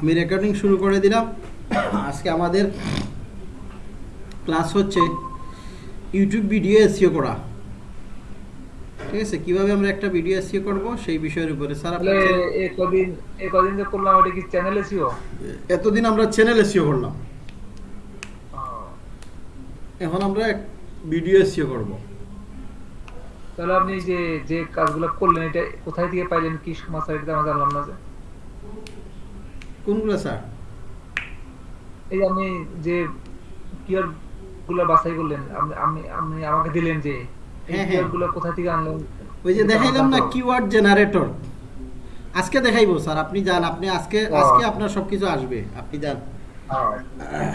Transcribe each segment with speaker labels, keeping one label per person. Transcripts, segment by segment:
Speaker 1: আমি রেকর্ডিং শুরু করে দিলাম। আজকে আমাদের ক্লাস হচ্ছে ইউটিউব ভিডিও এসিও করা। ঠিক আছে? কীভাবে আমরা একটা ভিডিও এসিও করব সেই বিষয়ের উপরে। স্যার
Speaker 2: তাহলে
Speaker 1: আপনার
Speaker 2: এ কদিন এ কদিন যে করলাম ওটা কি চ্যানেলে ছিল
Speaker 1: এতদিন আমরা চ্যানেল এসিও করলাম। এখন আমরা ভিডিও এসিও করব।
Speaker 2: তাহলে আপনি যে যে কাজগুলো করলেন এটা কোথায় থেকে পাইলেন? কি সমস্যা এটা আমরা জানলাম না
Speaker 1: কোনগুলো স্যার?
Speaker 2: এই আপনি যে কিয়ারগুলো বাছাই করলেন আপনি আপনি আমাকে দিলেন যে
Speaker 1: হ্যাঁ, হ্যাঁ।
Speaker 2: কিয়ারগুলো কোথা থেকে আনলেন
Speaker 1: ওই যে দেখাইলাম না। Keyword generator. আজকে দেখাইবো স্যার আপনি যান আপনি আজকে আজকে আপনার সবকিছু আসবে আপনি যান।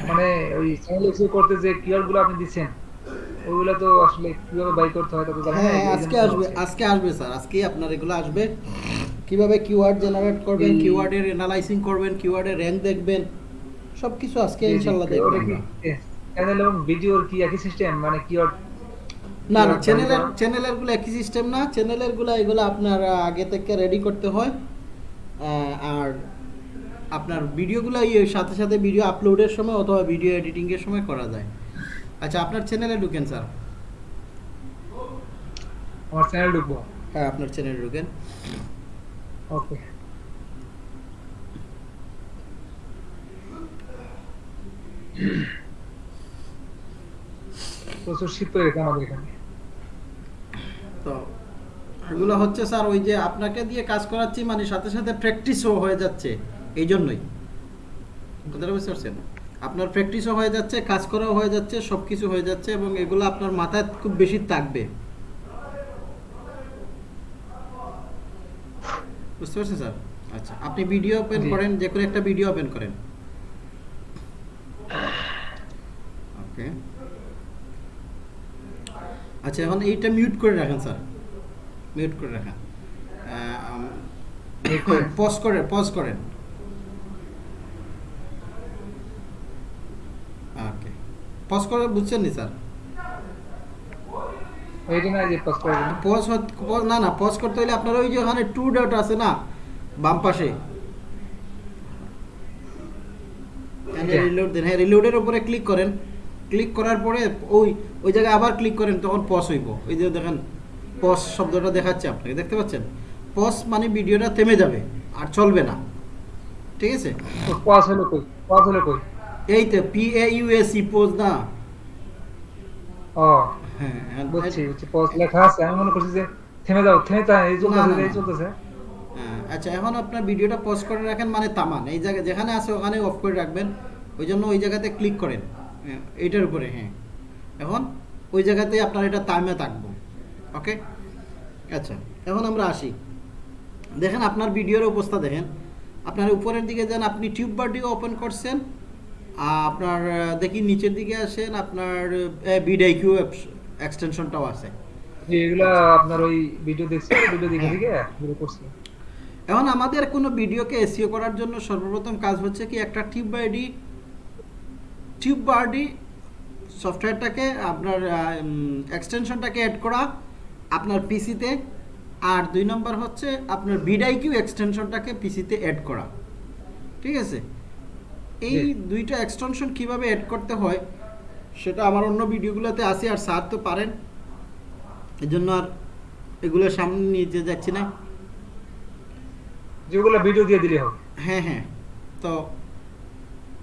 Speaker 2: মানে ওই করতে যে কিয়ারগুলো আপনি দিচ্ছেন তো আসলে কীভাবে বাই করতে হয় তা তো জানেন
Speaker 1: হ্যাঁ আজকে আসবে আজকে আসবে স্যার আজকেই আপনার এগুলো আসবে। কীভাবে কিওয়ার্ড জেনারেট করবেন কিওয়ার্ডের করবেন কিওয়ার্ডের র্যাঙ্ক দেখবেন সবকিছু আজকে ইনশাআল্লাহ দেখবেন।
Speaker 2: চ্যানেল এবং ভিডিওর কি একই সিস্টেম মানে কিয়ার
Speaker 1: না না চ্যানেলের চ্যানেলেরগুলো একই সিস্টেম না চ্যানেলেরগুলো এগুলো আপনার আগে থেকে রেডি করতে হয়। আর আপনার ভিডিওগুলো সাথে সাথে ভিডিও আপলোডের সময় অথবা ভিডিও এডিটিং এর সময় করা যায়। আচ্ছা আপনার চ্যানেলে ঢুকেন স্যার।
Speaker 2: আমার চ্যানেল ঢুকবো?
Speaker 1: হ্যাঁ আপনার চ্যানেলে ঢুকেন।
Speaker 2: ওকে। প্রচুর শীত পড়ে আমাদের এখানে।
Speaker 1: তো এগুলো হচ্ছে স্যার ওই যে আপনাকে দিয়ে কাজ করাচ্ছি মানে সাথে সাথে প্র্যাকটিসও হয়ে যাচ্ছে এই জন্যই কথাটা বুঝতে পারছেন? আপনার প্র্যাকটিসও হয়ে যাচ্ছে কাজ করাও হয়ে যাচ্ছে সব কিছু হয়ে যাচ্ছে এবং এগুলো আপনার মাথায় খুব বেশি থাকবে। বুঝতে পারছেন স্যার? আচ্ছা আপনি ভিডিও ওপেন করেন যে কোনো একটা ভিডিও ওপেন করেন। ওকে। আচ্ছা এখন এইটা মিউট করে রাখেন স্যার। মিউট করে রাখেন। পজ করে পজ করেন ওকে পজ করে বুঝছেন নি স্যার?
Speaker 2: না যে পাস করে
Speaker 1: পজ না না পজ করতে হলে আপনার ওই যে ওখানে টু ডট আছে না বাম পাশে। রিলোড দেন। হ্যাঁ রিলোডের উপরে ক্লিক করেন। ক্লিক করার পরে ওই ওই জায়গায় আবার ক্লিক করেন তখন পজ হইব। ওই যে দেখেন পজ শব্দটা দেখাচ্ছে আপনাকে দেখতে পাচ্ছেন? পজ মানে ভিডিওটা থেমে যাবে আর চলবে না। ঠিক আছে?
Speaker 2: পাস হলো কই? পাস হলো কই?
Speaker 1: এই তো P A U S E pause না।
Speaker 2: ও
Speaker 1: হ্যাঁ
Speaker 2: বুঝছি বুঝছি পাস লেখা আছে। আমি মনে করছি যে থেমে যাও থেমে তা এই চলতেছে এই চলতেছে।
Speaker 1: হ্যাঁ, আচ্ছা এখন আপনার ভিডিওটা পজ করে রাখেন মানে তামান। এই জায়গায় যেখানে আছে ওখানে অফ করে রাখবেন। ওই জন্য ওই জায়গাতে ক্লিক করেন। হ্যাঁ, এইটার উপরে হ্যাঁ। এখন ওই জায়গাতেই আপনার এটা তামে থাকব। ওকে আচ্ছা এখন আমরা আসি। দেখেন আপনার ভিডিওর অবস্থা দেখেন। আপনার উপরের দিকে যান আপনি টিউব বারটিও ওপেন করছেন। আপনার দেখি নিচের দিকে আসেন আপনার বিডাইকিউ এক্সটেনশনটাও আছে।
Speaker 2: এগুলা আপনার ওই ভিডিও দেখছি ভিডিও দেখে দেখে করছি।
Speaker 1: এখন আমাদের কোনো ভিডিওকে এসিও করার জন্য সর্বপ্রথম কাজ হচ্ছে কি একটা টিউব বার্ডি টিউব বার্ডি সফটওয়্যারটাকে আপনার এক্সটেনশনটাকে অ্যাড করা আপনার পিসিতে আর দুই নম্বর হচ্ছে আপনার বিডাইকিউ এক্সটেনশনটাকে পিসিতে অ্যাড করা। ঠিক আছে? এই দুইটা এক্সটেনশন কীভাবে অ্যাড করতে হয় সেটা আমার অন্য ভিডিওগুলোতে আছে আর স্যার তো পারেন। এই জন্য আর এগুলো সামনে নিয়ে যাচ্ছি না।
Speaker 2: যেগুলো ভিডিও দিয়ে দিলে হবে।
Speaker 1: হ্যাঁ হ্যাঁ। তো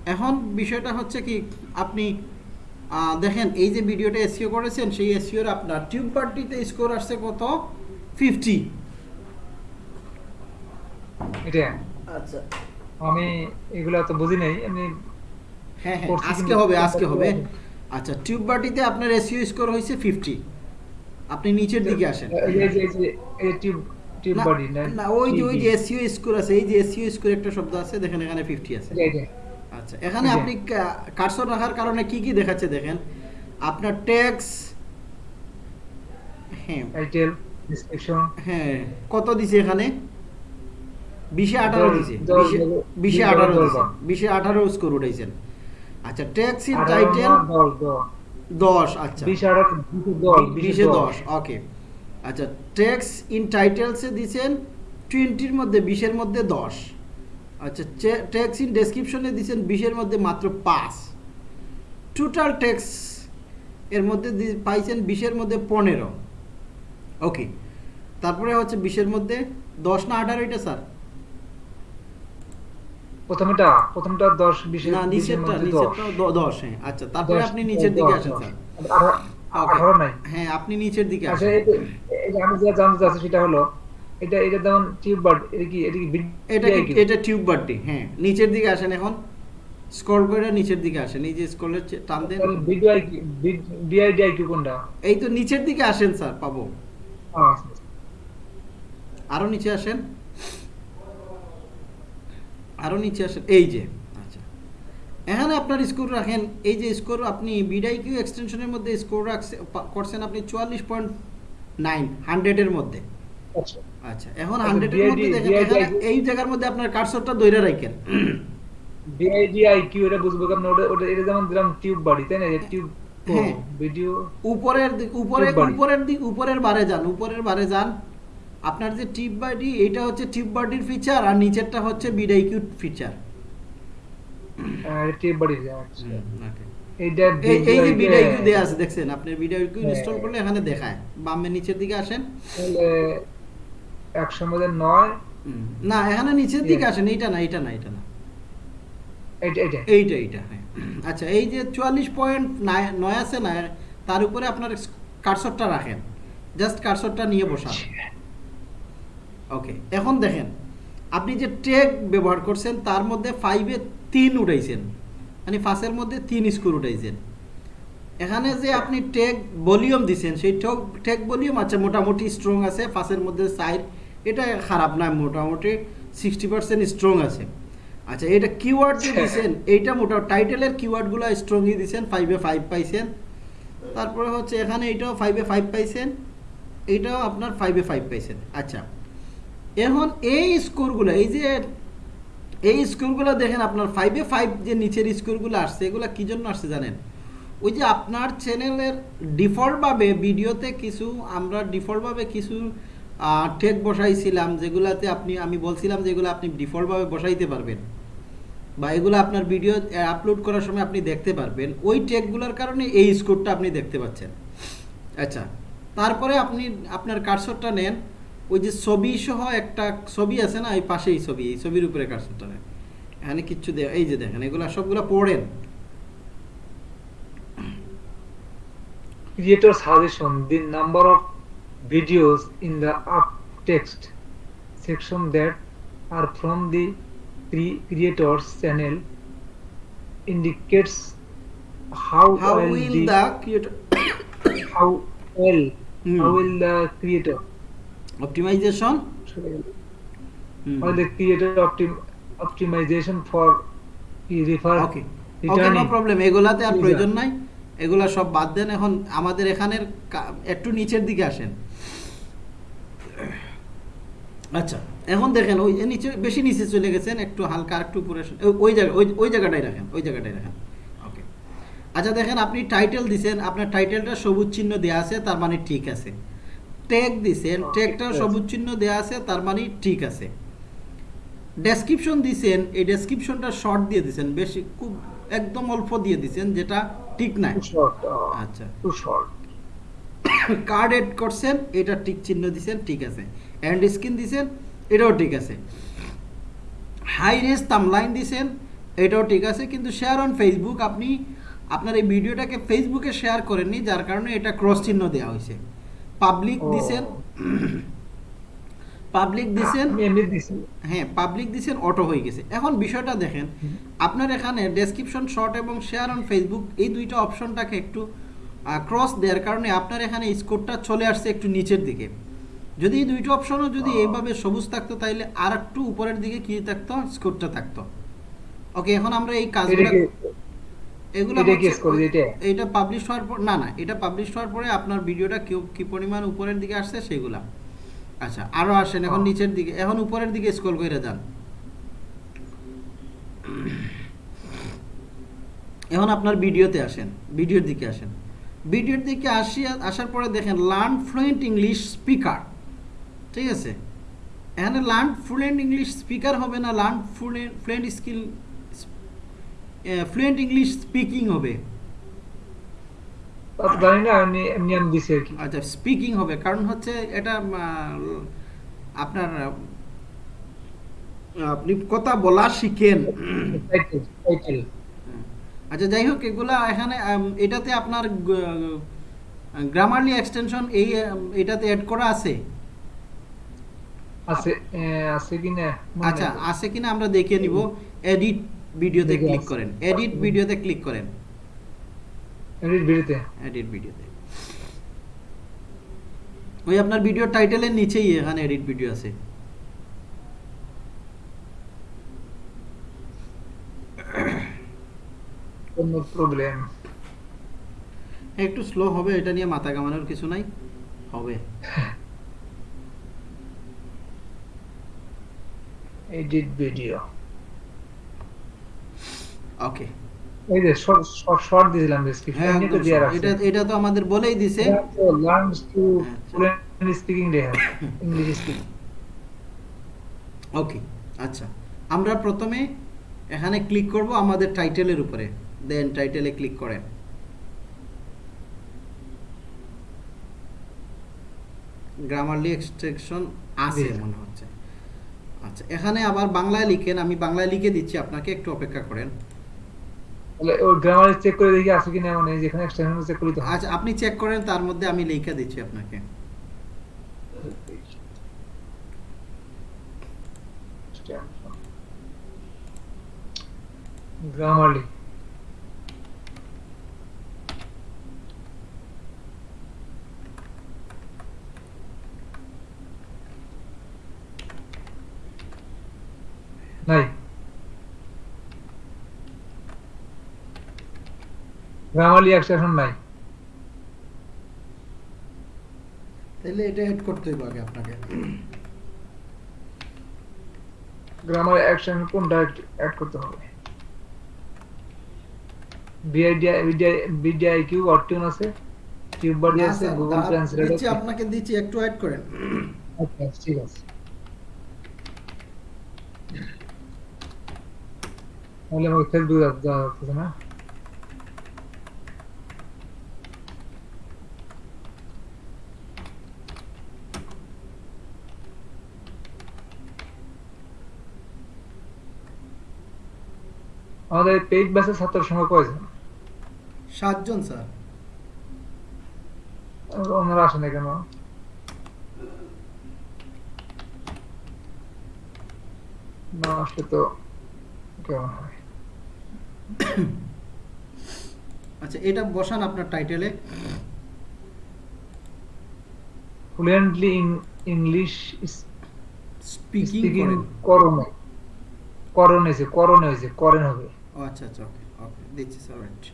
Speaker 1: এখন বিষয়টা হচ্ছে কি আপনি আহ, দেখেন এই যে ভিডিওটা এসিও করেছেন সেই এসিওর আপনার টিউব পার্টিতে স্কোর আসছে কত? ফিফটি
Speaker 2: এটা।
Speaker 1: আচ্ছা।
Speaker 2: আমি এগুলা তো বুঝি নাই আমি
Speaker 1: হ্যাঁ হ্যাঁ আজকে হবে আজকে হবে। আচ্ছা টিউব পার্টিতে আপনার এসিও স্কোর হয়েছে ফিফটি আপনি নিচের দিকে আসেন।
Speaker 2: এই যে- এই যে এই টিউব টিউব বডি না
Speaker 1: ওই যে ওই যে এসিও স্কোর আছে এই যে এসিও স্কোর একটা শব্দ আছে দেখেন এখানে ফিফটি আছে।
Speaker 2: এটা, এটা।
Speaker 1: আচ্ছা এখানে আপনি কার্সর রাখার কারণে কি কি দেখাচ্ছে দেখেন? আপনার ট্যাক্স হ্যাঁ। হ্যাঁ কত দিছে এখানে? বিশে আঠারো দিছে। বিশে- আঠারো দিছে। বিশে আঠারো স্কোর উঠাইছেন। আচ্ছা ট্যাক্স ইন টাইটেল
Speaker 2: দশ,
Speaker 1: আচ্ছা।
Speaker 2: বিশ দশ,
Speaker 1: ওকে আচ্ছা ট্যাক্স ইন টাইটেলসে দিছেন টোয়েন্টির মধ্যে বিশের মধ্যে দশ। আচ্ছা ট্যাক্স ইন ডেসক্রিপশনে বিশের মধ্যে মাত্র পাঁচ। টোটাল ট্যাক্স এর মধ্যে পাইছেন বিশের মধ্যে পনেরো। ওকে তারপরে হচ্ছে বিশের মধ্যে দশ না আঠারো এটা স্যার?
Speaker 2: প্রথমটা প্রথমটা দশ বিশের
Speaker 1: না নিচেরটা নিচেরটা দ- দশ। হ্যাঁ আচ্ছা তারপরে আপনি নিচের দিকে আসেন স্যার।
Speaker 2: আঠারো- নাই?
Speaker 1: হ্যাঁ আপনি নিচের দিকে
Speaker 2: আচ্ছা
Speaker 1: আসেন।
Speaker 2: আমি যা জানতে চাচ্ছি সেটা হলো এটা এটা যেমন টিউব এটা কি এটা কি
Speaker 1: এটা? এটা টিউব হ্যাঁ। নিচের দিকে আসেন এখন। স্ক্রল করে নিচের দিকে আসেন। এই যে স্ক্রলের টান দেন।
Speaker 2: কি- কি কোনটা?
Speaker 1: এই তো নিচের দিকে আসেন স্যার পাবো।
Speaker 2: আচ্ছা, আচ্ছা।
Speaker 1: আরও নিচে আসেন। আরও নিচে আসেন এই যে। আচ্ছা। এখানে আপনার স্কোর রাখেন এই যে স্কোর আপনি বিডাই কিউ এক্সটেনশনের মধ্যে স্কোর রাখছে করছেন আপনি চুয়াল্লিশ পয়েন্ট নাইন হান্ড্রেডের মধ্যে।
Speaker 2: আচ্ছা।
Speaker 1: আচ্ছা এখন হান্ড্রেডের মধ্যে দেখেন এখানে এই জায়গার মধ্যে আপনার কার্সরটা দইরা রাখেন।
Speaker 2: বিআইডিআই কি এটা বুঝব কারণ ওটা ওটা এটা যেমন দিলাম টিউব বাড়ি তাই না? টিউব। ভিডিও
Speaker 1: উপরের দিক উপরে উপরের দিক উপরের বারে যান উপরের বারে যান। আপনার যে টিপ বাডি এটা হচ্ছে টিপ বাডির ফিচার আর নিচেরটা হচ্ছে বিডাই কিউ ফিচার
Speaker 2: টিউব বাড়ি আচ্ছা এইটা
Speaker 1: এই যে
Speaker 2: BIDI
Speaker 1: বিডাই কিউ দেয়া আছে। দেখছেন? আপনি বিডাই কিউ ইনস্টল করলে এখানে দেখায়। বামে নিচের দিকে আসেন।
Speaker 2: তাহলে একশো মধ্যে নয়
Speaker 1: না এখানে নিচের দিকে আসেন এইটা না এইটা না এটা না।
Speaker 2: এইটা এইটা।
Speaker 1: এইটা এইটা হ্যাঁ। আচ্ছা এই যে চুয়াল্লিশ পয়েন্ট নয় আছে না তার উপরে আপনার কারসরটা রাখেন। জাস্ট কারসরটা নিয়ে বসান। ওকে এখন দেখেন, আপনি যে ট্রেক ব্যবহার করছেন, তার মধ্যে ফাইভে তিন উঠাইছেন। মানে ফাঁসের মধ্যে তিন স্কোর উঠাইছেন। এখানে যে আপনি টেক ভলিউম দিছেন, সেই টেক টেক ভলিউম আছে মোটামুটি স্ট্রং আছে ফাঁসের মধ্যে সাইড এটা খারাপ নয় মোটামুটি সিক্সটি পার্সেন্ট স্ট্রং আছে। আচ্ছা এটা কিওয়ার্ড যে দিছেন, এইটা মোটা টাইটেলের কিওয়ার্ডগুলো স্ট্রংই দিছেন ফাইভে ফাইভ পাইছেন। তারপরে হচ্ছে এখানে এটাও ফাইভে ফাইভ পাইছেন এইটাও আপনার ফাইভে ফাইভ পাইছেন। আচ্ছা এখন এই স্কোরগুলো, এই যে, এই স্কোরগুলো দেখেন আপনার ফাইভে ফাইভ যে নিচের স্কোরগুলো আসছে, এগুলো কী জন্য আসছে জানেন? ওই যে আপনার চ্যানেলের ডিফল্টভাবে ভিডিওতে কিছু, আমরা ডিফল্টভাবে কিছু টেক বসাইছিলাম, যেগুলাতে আপনি, আমি বলছিলাম যেগুলো আপনি ডিফল্টভাবে বসাইতে পারবেন। বা এগুলো আপনার ভিডিও আপলোড করার সময় আপনি দেখতে পারবেন। ওই টেকগুলোর কারণে এই স্কোরটা আপনি দেখতে পাচ্ছেন। আচ্ছা তারপরে আপনি, আপনার কার্সরটা নেন। ওই যে ছবি সহ একটা ছবি আছে না এই পাশেই ছবি এই ছবির উপরে কার্সারটা এখানে কিচ্ছু দেয় এই যে দেখেন এগুলো সবগুলো পড়েন।
Speaker 2: Creator suggestion the number of videos in the up text section that are from the creator's channel indicates how
Speaker 1: how will
Speaker 2: the
Speaker 1: creator
Speaker 2: how well how will the creator
Speaker 1: optimization? Hmm.
Speaker 2: how the optim, optimization for refer
Speaker 1: okay okay
Speaker 2: no
Speaker 1: problem এগুলাতে আর প্রয়োজন নাই। এগুলা সব বাদ দেন। এখন আমাদের এখানের একটু নিচের দিকে আসেন। আচ্ছা এখন দেখেন ওই যে নিচে বেশি নিচে চলে গেছেন একটু হালকা একটু উপরে ওই- ওই জায়গা ওই ওই জায়গাটাই রাখেন ওই জায়গাটাই রাখেন। ওকে আচ্ছা দেখেন আপনি টাইটেল দিছেন আপনার টাইটেলটা সবুজ চিহ্ন দেওয়া আছে তার মানে ঠিক আছে। ট্যাগ
Speaker 2: Okay,
Speaker 1: ট্যাগটা। সবুজ চিহ্ন দেওয়া আছে তার মানে ঠিক আছে। ডেসক্রিপশন দিছেন এই ডেসক্রিপশনটা শর্ট দিয়ে দিছেন বেশি খুব একদম অল্প দিয়ে দিছেন যেটা ঠিক নাই। আচ্ছা। কার্ড এড করছেন এটা ঠিক চিহ্ন দিছেন ঠিক আছে। অ্যান্ড স্ক্রিন দিছেন এটাও ঠিক আছে। হাই রেস তামলাইন দিছেন এটাও ঠিক আছে কিন্তু শেয়ার অন ফেসবুক আপনি আপনার এই ভিডিওটাকে ফেসবুকে শেয়ার করেননি যার কারণে এটা ক্রস চিহ্ন দেওয়া হয়েছে। পাবলিক দিছেন? পাবলিক দিছেন? হ্যাঁ পাবলিক দিছেন অটো হয়ে গেছে। এখন বিষয়টা দেখেন আপনার এখানে ডেসক্রিপশন শর্ট এবং শেয়ার অন ফেসবুক এই দুইটা অপশনটাকে একটু ক্রস দেওয়ার কারণে আপনার এখানে স্কোরটা চলে আসছে একটু নিচের দিকে। যদি এই দুইটা অপশনও যদি এইভাবে সবুজ থাকতো তাহলে আর একটু উপরের দিকে কি থাকতো? স্কোরটা থাকতো। ওকে এখন আমরা এই কাজগুলো এগুলো
Speaker 2: এটা কি
Speaker 1: হচ্ছে-
Speaker 2: score দিতে?
Speaker 1: এটা পাবলিশ হওয়ার পর না না এটা পাবলিশ হওয়ার পরে আপনার ভিডিওটা কি কি পরিমাণ উপরের দিকে আসছে সেগুলা। আচ্ছা আসেন এখন। নিচের দিকে এখন উপরের দিকে স্ক্রল করে যান। এখন আপনার ভিডিওতে আসেন ভিডিওর দিকে আসেন। ভিডিওর দিকে আসি আসার পরে দেখেন লার্ন ফ্লুয়েন্ট ইংলিশ স্পিকার ঠিক আছে? এখানে লার্ন ফ্লুয়েন্ট ইংলিশ স্পিকার হবে না learn fluent fluent skill fluent English speaking হবে।
Speaker 2: জানি না এমনি এমনি আমি দিছি আর কি।
Speaker 1: আচ্ছা স্পিকিং হবে কারণ হচ্ছে এটা আপনার আপনি কথা বলা শিখেন। আচ্ছা যাই হোক এগুলা এখানে এটাতে আপনার গ্রামারলি এক্সটেনশন এই এটাতে অ্যাড করা আছে?
Speaker 2: আছে আছে কি না মনে
Speaker 1: আচ্ছা আছে কিনা আমরা দেখে নিব। এডিট ভিডিওতে ক্লিক করেন। এডিট ভিডিওতে ক্লিক করেন।
Speaker 2: এডিট ভিডিওতে।
Speaker 1: এডিট ভিডিওতে। ওই আপনার ভিডিও টাইটেলের নিচেই এখানে এডিট ভিডিও আছে।
Speaker 2: কোনো প্রবলেম
Speaker 1: একটু স্লো হবে এটা নিয়ে মাথা কামানোর কিছু নাই। হবে।
Speaker 2: এডিট ভিডিও
Speaker 1: ওকে
Speaker 2: এই যে শর্ট শর্ট দিয়েছিলাম ডেসক্রিপশন এটা
Speaker 1: একদম
Speaker 2: দিয়ে রাখছি
Speaker 1: এটা এটা তো আমাদের বলেই দিছে। Learns
Speaker 2: to. Fluent speaking English speaking
Speaker 1: okay আচ্ছা। আমরা প্রথমে এখানে ক্লিক করব আমাদের টাইটেলের উপরে। দেন টাইটেলে ক্লিক করেন। গ্রামারলি এক্সট্রাকশন আছে মনে হচ্ছে। আচ্ছা এখানে আবার বাংলায় লিখেন আমি বাংলায় লিখে দিচ্ছি আপনাকে একটু অপেক্ষা করেন।
Speaker 2: তাহলে ওই গ্রামার চেক করে দেখি আছে কিনা মানে যেখানে এক্সটেনশন চেক করি তো
Speaker 1: আচ্ছা আপনি চেক করেন তার মধ্যে আমি লিখে দিচ্ছি আপনাকে।
Speaker 2: গ্রামারলি নাই। গ্রামারলি এক্সটেনশন নাই।
Speaker 1: তাহলে এটা এড করতে হবে আগে আপনাকে।
Speaker 2: গ্রামার অ্যাকশন কোনটা অ্যাড করতে হবে? বিআইডিআই বিডিআই কিউ অর্টিউন আছে কিউবার্ড
Speaker 1: না,
Speaker 2: আছে গুগল ট্রান্সলেট আছে।
Speaker 1: আপনাকে দিচ্ছি একটু অ্যাড করেন।
Speaker 2: আচ্ছা ঠিক আছে। তাহলে আমাকে ফেসবুক যাওয়া যাচ্ছে না? আমাদের পেইড ব্যাচের ছাত্র সংখ্যা কয়জন?
Speaker 1: সাতজন স্যার।
Speaker 2: ওনারা আসে না কেন? না আসলে তো কেমন হয়?
Speaker 1: আচ্ছা এটা বসান আপনার টাইটেলে।
Speaker 2: ফ্লুয়েন্টলি ইন ইংলিশ
Speaker 1: স্পিকিং
Speaker 2: করণে করণ করণ হয়েছে করেন হবে।
Speaker 1: ও আচ্ছা আচ্ছা ওকে ওকে দিচ্ছি স্যার রাইট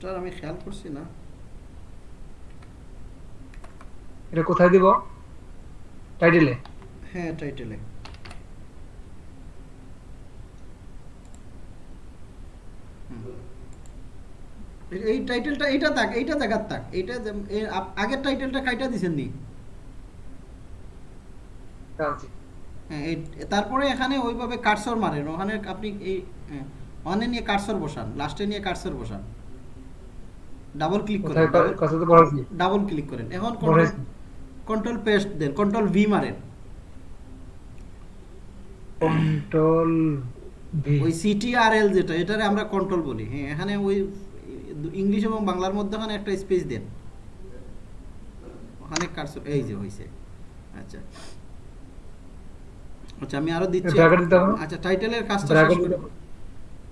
Speaker 1: স্যার আমি খেয়াল করছি না।
Speaker 2: এটা কোথায় দিব? টাইটেলে
Speaker 1: হ্যাঁ টাইটেলে এই টাইটেলটা এইটা থাক এইটা দেখার থাক। এইটা যে- এ আপ- আগের টাইটেলটা কাইটা দিছেন নি হ্যাঁ তারপরে এখানে ওইভাবে কারসর মারেন। ওখানে আপনি এই হ্যাঁ, ওখানে নিয়ে কারসর বসান। লাস্টে নিয়ে কারসর বসান। ডাবল ক্লিক করেন। ডাবল ক্লিক করেন। এখন কন্ট্রোল পেস্ট দেন। কন্ট্রোল ভি মারেন।
Speaker 2: কন্ট্রোল ভি
Speaker 1: ওই সিটিআরএল যেটা এটারে আমরা কন্ট্রোল বলি। হ্যাঁ এখানে ওই ইংলিশ এবং বাংলার মধ্যে ওখানে একটা স্পেস দেন। ওখানে কারসর এই যে হইছে। আচ্ছা। আচ্ছা আমি আরও দিচ্ছি? আচ্ছা টাইটেলের কাজটা।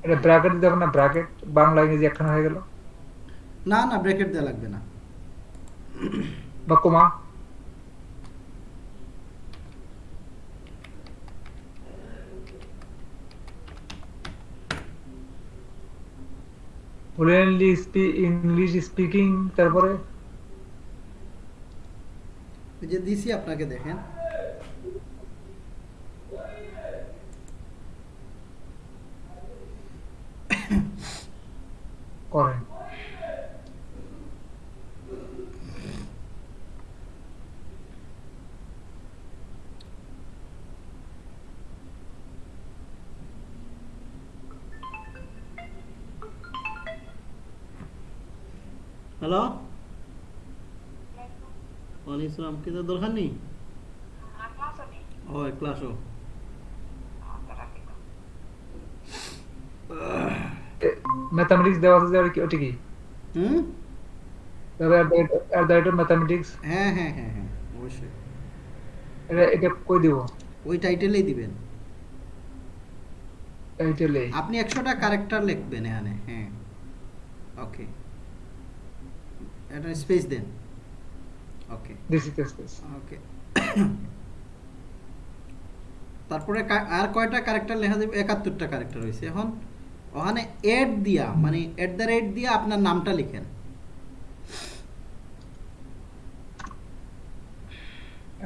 Speaker 2: এটা ব্র্যাকেট দেব না? ব্র্যাকেট বাংলা ইংরেজি একখানা হয়ে গেল?
Speaker 1: না না ব্র্যাকেট দেওয়া লাগবে না।
Speaker 2: বা কমা? ফ্লুয়েন্টলি ইংলিশ স্পিকিং তারপরে?
Speaker 1: ওই যে দিছি আপনাকে দেখেন
Speaker 2: করেন
Speaker 1: হ্যালো? ওয়ালাইকুম দরকার নেই? ও। আসো
Speaker 2: ম্যাথামেটিক্স দেওয়া আছে আর কি- ওটা কি?
Speaker 1: হুম?
Speaker 2: দ্য রেট অফ
Speaker 1: হ্যাঁ হ্যাঁ হ্যাঁ হ্যাঁ অবশ্যই।
Speaker 2: এটা এটা কই দিব?
Speaker 1: ওই টাইটেলেই দিবেন।
Speaker 2: টাইটেলে
Speaker 1: আপনি একশোটা ক্যারেক্টার লিখবেন এখানে হ্যাঁ। ওকে এটা space then okay
Speaker 2: this is space
Speaker 1: okay তারপরে আর কয়টা ক্যারেক্টার লেখা যাবে? একাত্তরটা ক্যারেক্টার হয়েছে এখন ওখানে এড দিয়া মানে এট দ্য রেট দিয়া আপনার নামটা লিখেন।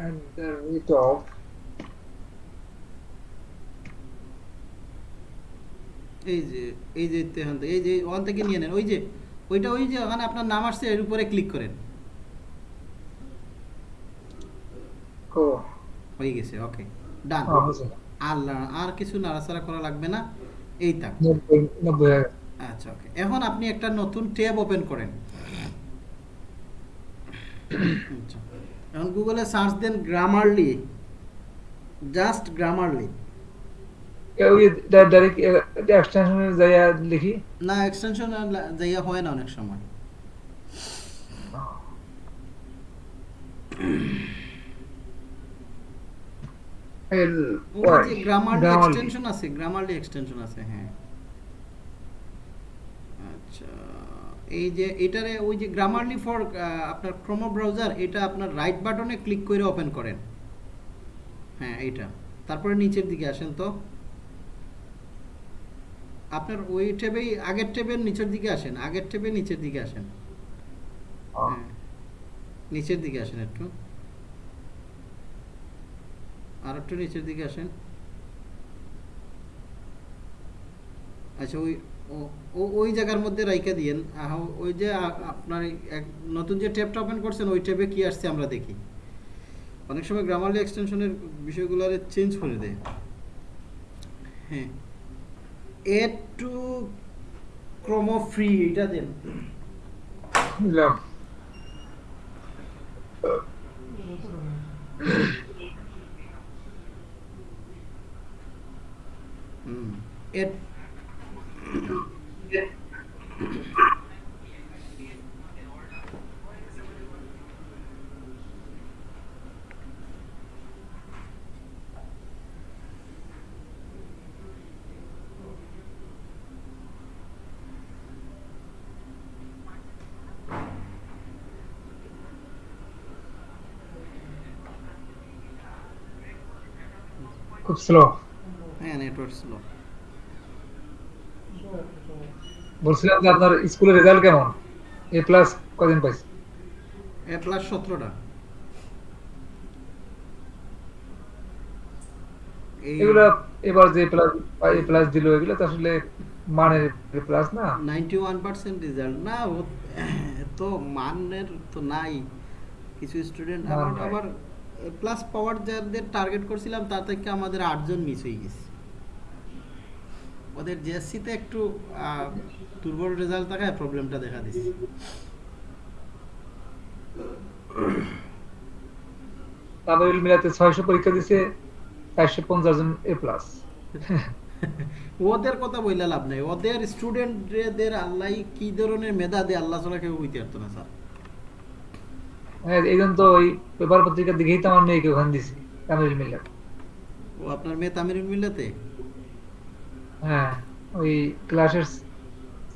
Speaker 2: At the rate of
Speaker 1: এই যে এই যে এই যে ওখান থেকে নিয়ে নেন। ওই যে ওইটা ওই যে ওখানে আপনার নাম আসছে এর উপরে ক্লিক করেন। হয়ে গেছে ওকে ডান আর আর কিছু নাড়াচাড়া করা লাগবে না এই আচ্ছা ওকে এখন আপনি একটা নতুন ট্যাব ওপেন করেন। আচ্ছা এখন গুগলে সার্চ দেন গ্রামারলি জাস্ট গ্রামারলি
Speaker 2: এক্সটেনশনে যাইয়া লিখি
Speaker 1: না এক্সটেনশন যাইয়া হয় না অনেক সময়।
Speaker 2: এল
Speaker 1: এক্সটেনশন আছে গ্রামারলি এক্সটেনশন আছে হ্যাঁ। আচ্ছা এই যে এটারে ওই যে গ্রামারলি ফর আপনার ক্রোমো ব্রাউজার এটা আপনার রাইট বাটনে ক্লিক করে ওপেন করেন। হ্যাঁ এইটা। তারপরে নিচের দিকে আসেন তো। আপনার ওই ট্যাবেই আগের ট্যাবের নিচের দিকে আসেন আগের ট্যাবে নিচের দিকে আসেন। হ্যাঁ নিচের দিকে আসেন একটু। আর একটু নিচের দিকে আসেন। আচ্ছা ওই ও- ওই জায়গার মধ্যে রাইকা দিয়েন। আহ, ওই যে আপনার এক নতুন যে ট্যাবটা ওপেন করছেন ওই ট্যাবে কি আসছে আমরা দেখি। অনেক সময় গ্রামারলি এক্সটেনশনের বিষয়গুলো চেঞ্জ করে দেয়। হ্যাঁ। এড টু ক্রোমো ফ্রি এটা দেন।
Speaker 2: না
Speaker 1: হুম। এড
Speaker 2: খুব স্লো
Speaker 1: হ্যাঁ নেটওয়ার্ক স্লো
Speaker 2: বলছিলাম যে আপনার স্কুলের রেজাল্ট কেমন? এ প্লাস কদিন পাইছে?
Speaker 1: এ প্লাস সতেরোটা।
Speaker 2: এগুলা এবার যে প্লাস এ প্লাস দিল এগুলো তো আসলে মানের প্লাস না।
Speaker 1: নাইনটি ওয়ান পার্সেন্ট রেজাল্ট না তো মানের তো নাই। কিছু স্টুডেন্ট আবার আবার প্লাস পাওয়ার যাদের টার্গেট করছিলাম তার থেকে আমাদের আটজন মিস হয়ে গেছে। ওদের জেএসসিতে একটু দুর্বল রেজাল্ট থাকায় প্রবলেমটা দেখা দিচ্ছে।
Speaker 2: তামিল মিলাতে ছয়শো পরীক্ষা দিছে চারশো পঞ্চাশ জন এ প্লাস
Speaker 1: ওদের কথা বললে লাভ নাই। ওদের স্টুডেন্টদের আল্লাহ কি ধরনের মেধা দেয় আল্লাহ ছাড়া কেউ পারতো না স্যার।
Speaker 2: এই জন্য তো ওই পেপার পত্রিকা দেখেই তো আমার মেয়েকে ওখানে দিছি তামিল মিলা
Speaker 1: ও আপনার মেয়ে তামিরুল মিল্লাতে?
Speaker 2: হ্যাঁ ওই ক্লাসের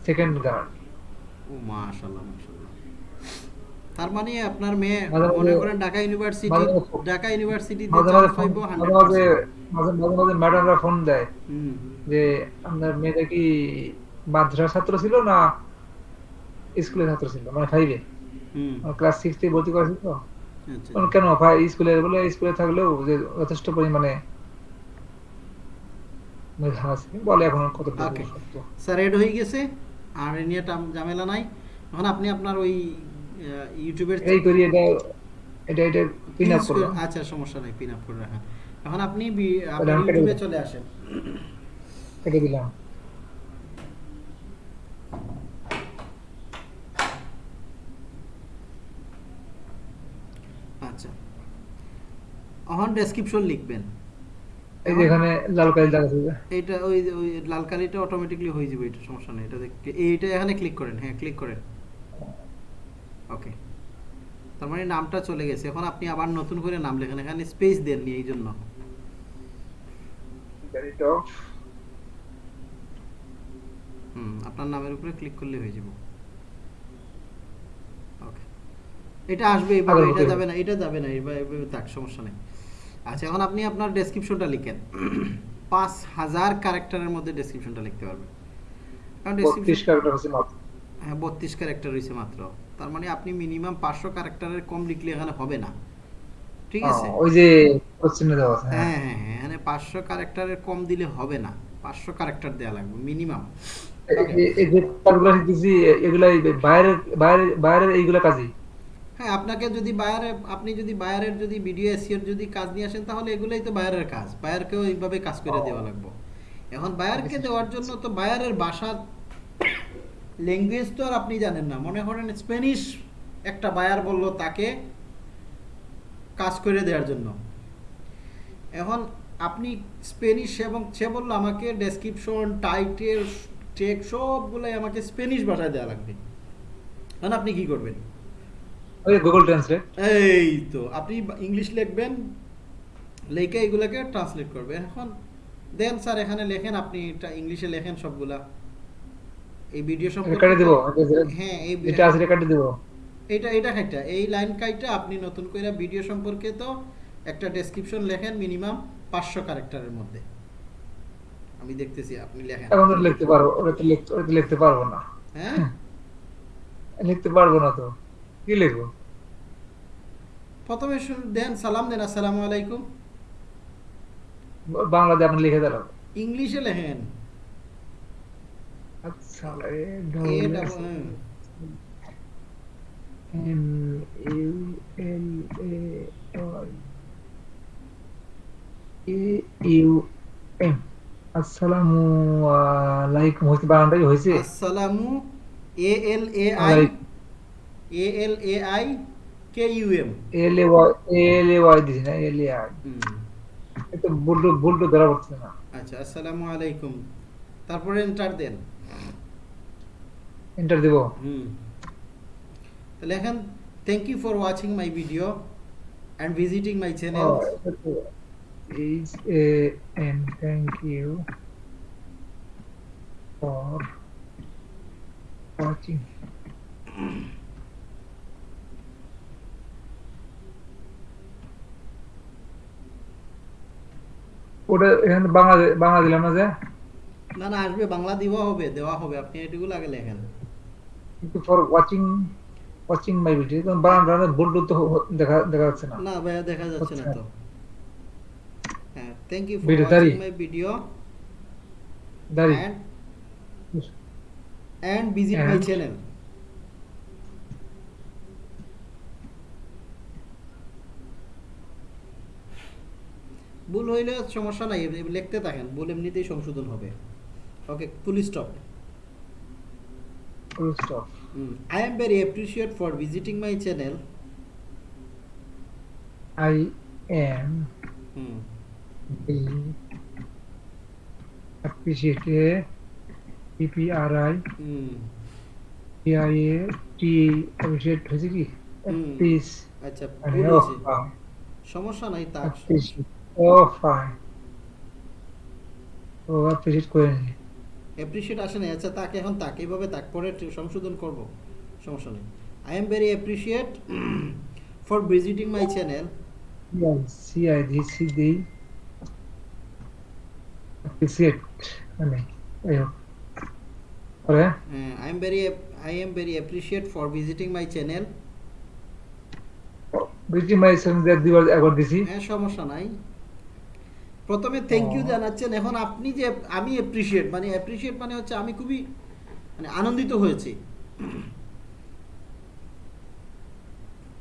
Speaker 2: সেকেন্ড গার্ড
Speaker 1: ও মাশাআল্লাহ মাশাআল্লাহ। তার মানে আপনার মেয়ে মনে করেন ঢাকা ইউনিভার্সিটি ঢাকা ইউনিভার্সিটিতে
Speaker 2: মাঝে মাঝে মাঝে মাঝে
Speaker 1: 100%
Speaker 2: মাঝে মাঝে মাঝে ম্যাডামরা ফোন দেয় যে আপনার মেয়েটা কি মাদ্রাসা ছাত্র ছিল না স্কুলের ছাত্র ছিল? মানে ফাইভে ক্লাস সিক্স থেকে ভর্তি করেছি তো?
Speaker 1: আচ্ছা।
Speaker 2: কেন ভাই স্কুলে বলে স্কুলে থাকলেও যে যথেষ্ট পরিমাণে মেধা আছে বলে এখন কত
Speaker 1: স্যার এড হয়ে গেছে। আর এ নিয়ে ঝামেলা নাই। এখন আপনি আপনার ওই ইউটিউবের
Speaker 2: এই করি এটা এটা এটা পিন আপ
Speaker 1: করে- আচ্ছা সমস্যা নাই পিন আপ করে রাখেন এখন আপনি
Speaker 2: কেটে
Speaker 1: ইউটিউবে চলে আসেন।
Speaker 2: কেটে দিলাম
Speaker 1: আচ্ছা এখন ডেসক্রিপশন লিখবেন।
Speaker 2: এই যে এখানে লাল কালি দাগ আছে যে।
Speaker 1: এইটা ওই ওই লাল কালিটা অটোমেটিকলি হয়ে যাবে এটা সমস্যা নেই এটা দেখে এইটা এখানে ক্লিক করেন হ্যাঁ ক্লিক করেন। ওকে তার মানে নামটা চলে গেছে এখন আপনি আবার নতুন করে নাম লেখেন এখানে স্পেস দেননি এই জন্য। হুম আপনার নামের উপরে ক্লিক করলে হয়ে যাবে। ওকে এটা আসবে এভাবে এটা যাবে না এটা যাবে না এভাবে থাক সমস্যা নেই। আচ্ছা এখন আপনি আপনার ডেসক্রিপশনটা লিখেন। পাঁচ হাজার ক্যারেক্টারের মধ্যে ডেসক্রিপশনটা লিখতে পারবেন। কারণ হ্যাঁ বত্রিশ ক্যারেক্টার রয়েছে মাত্র। তার মানে আপনি মিনিমাম পাঁচশো ক্যারেক্টারের কম লিখলে এখানে হবে না। ঠিক আছে?
Speaker 2: ওই যে হ্যাঁ।
Speaker 1: হ্যাঁ হ্যাঁ হ্যাঁ এখানে পাঁচশো ক্যারেক্টারের কম দিলে হবে না। পাঁচশো ক্যারেক্টার দেওয়া লাগবে মিনিমাম
Speaker 2: এই- যে এগুলা এই বাইরের বাইরের বাইরের এইগুলা কাজই।
Speaker 1: হ্যাঁ আপনাকে যদি বায়ারে আপনি যদি বায়ারের যদি ভিডিও এসিওর যদি কাজ নিয়ে আসেন তাহলে এগুলোই তো বায়ারের কাজ। বায়ারকেও এইভাবে কাজ করে দেওয়া লাগবে। এখন বায়ারকে দেওয়ার জন্য তো বায়ারের ভাষা ল্যাঙ্গুয়েজ তো আর আপনি জানেন না। মনে করেন স্প্যানিশ একটা বায়ার বলল তাকে কাজ করে দেওয়ার জন্য। এখন আপনি স্প্যানিশ এবং সে বলল আমাকে ডেসক্রিপশন টাইটেল টেক সবগুলোই আমাকে স্প্যানিশ ভাষায় দেওয়া লাগবে। এখন আপনি কি করবেন?
Speaker 2: ওই গুগল ট্রান্সলেট
Speaker 1: এই তো আপনি ইংলিশ লিখবেন লেখে এগুলোকে ট্রান্সলেট করবেন এখন দেন স্যার এখানে লেখেন আপনি এটা ইংলিশে লেখেন সবগুলা। এই ভিডিও সম্পর্কে
Speaker 2: কেটে দিব
Speaker 1: হ্যাঁ এই
Speaker 2: এটা আছে কেটে দিব।
Speaker 1: এটা এটা খাইটা এই লাইন কাইটা আপনি নতুন করে ভিডিও সম্পর্কে তো একটা ডেসক্রিপশন লেখেন মিনিমাম পাঁচশো ক্যারেক্টারের মধ্যে। আমি দেখতেছি আপনি লেখেন।
Speaker 2: এখন লিখতে পারব ওটা তো লিখতে পারব না।
Speaker 1: হ্যাঁ?
Speaker 2: লিখতে পারব না তো। কি লিখব?
Speaker 1: প্রথমে দেন সালাম দেন আসসালামু আলাইকুম।
Speaker 2: বাংলাতে আপনি লিখে দিলাম
Speaker 1: ইংলিশে লেখেন।
Speaker 2: আচ্ছা। M. U L A U M. আসসালামু আলাইকুম। হয়েছে বাংলাটাই হয়েছে।
Speaker 1: আসসালামু A L A
Speaker 2: I.
Speaker 1: A L A I K U M
Speaker 2: L A Y L A Y দিছি না এল এ আই এটা বুলটো বুলটো ধরা পড়ছে না।
Speaker 1: আচ্ছা আসসালামু আলাইকুম। তারপরে এন্টার দেন।
Speaker 2: এন্টার দেব?
Speaker 1: হুম। তাহলে এখন thank you for watching my video and visiting my channel
Speaker 2: is a and thank you for watching. ওটা এখানে বাংলা বাংলা দিলাম না যে?
Speaker 1: না না আসবে বাংলা দেওয়া হবে দেওয়া হবে আপনি এটুকুলো আগে লেখেন
Speaker 2: কিন্তু for watching watching my video Bangla বুলটু তো দেখা দেখা যাচ্ছে না।
Speaker 1: না ভাইয়া দেখা যাচ্ছে না। তো। হ্যাঁ thank
Speaker 2: you
Speaker 1: for
Speaker 2: watching
Speaker 1: my video
Speaker 2: দাঁড়ি।
Speaker 1: And and visit my channel ভুল হইলে সমস্যা নাই লিখতে থাকেন ভুল এমনিতেই সংশোধন হবে। Okay full
Speaker 2: stop full
Speaker 1: stop I am very appreciate for visiting my
Speaker 2: channel I am appreciate PPRI PIA T appreciate হয়েছে কি। Appreciate
Speaker 1: আচ্ছা হয়েছে। সমস্যা নাই তা
Speaker 2: appreciate. ও ফাইন ও appreciate করে নি
Speaker 1: অ্যাপ্রিসিয়েট আসে না আচ্ছা তাকে এখন তাকে এইভাবে তাক পরে সংশোধন করব। সমস্যা নেই। I am very appreciate for visiting my channel
Speaker 2: C I D C D appreciate. মানে এই হোক। পরে?
Speaker 1: I am very I am very appreciate for visiting my channel
Speaker 2: busy my সঙ্গে দিবার একবার দিছি।
Speaker 1: হ্যাঁ সমস্যা নাই। প্রথমে থ্যাংক ইউ জানাচ্ছেন। এখন আপনি যে আমি অ্যাপ্রিসিয়েট মানে অ্যাপ্রিসিয়েট মানে হচ্ছে আমি খুবই মানে আনন্দিত হয়েছি।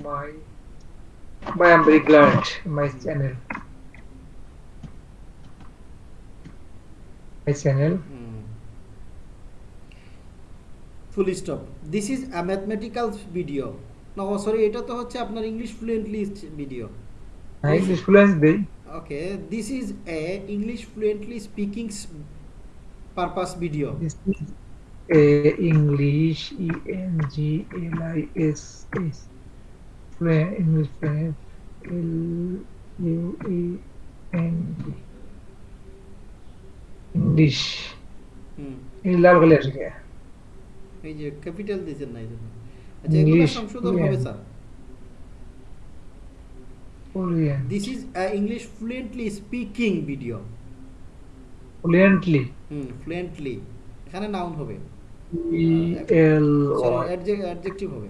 Speaker 2: My, my I'm very glad my channel. My channel.
Speaker 1: এটা তো হচ্ছে আপনার English fluently
Speaker 2: video English fluency.
Speaker 1: Okay this is a English fluently speaking purpose video
Speaker 2: This is a English E N G L I S S. Fluent English fluent L U E N G. English. এই লাল কালি আসে কে?
Speaker 1: এই যে capital দিয়েছেন না এই জন্য আচ্ছা এগুলো
Speaker 2: English
Speaker 1: সংশোধন হবে
Speaker 2: fluent.
Speaker 1: Sir
Speaker 2: Fluent.
Speaker 1: This is a English fluently speaking video
Speaker 2: Fluently.
Speaker 1: Hmm fluently এখানে নাউন হবে
Speaker 2: E L Y.
Speaker 1: অ্যাডজেক্টিভ হবে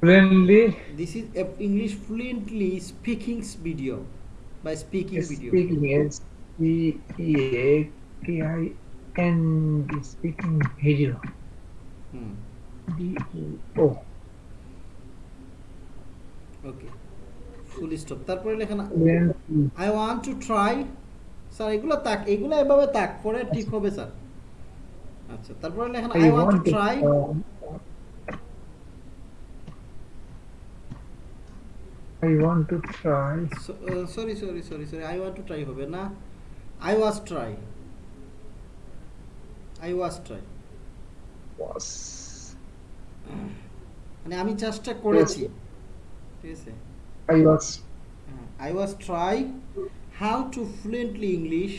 Speaker 2: Fluently.
Speaker 1: This is a English fluently speaking video বা speaking video
Speaker 2: Speaking is C E A K I N D. Speaking video.
Speaker 1: Hmm
Speaker 2: D E O.
Speaker 1: Okay full stop তারপরে লেখেন I want to try sir এগুলো তাক এগুলো এভাবে তাক পরে ঠিক হবে স্যার। আচ্ছা তারপরে লেখেন I
Speaker 2: I
Speaker 1: want to
Speaker 2: want to
Speaker 1: try
Speaker 2: I want to try.
Speaker 1: Sorry sorry sorry sorry I want to try হবে না। I was try I was try
Speaker 2: Was.
Speaker 1: মানে আমি চেষ্টা করেছি। ঠিক আছে
Speaker 2: I was.
Speaker 1: I was try how to fluently English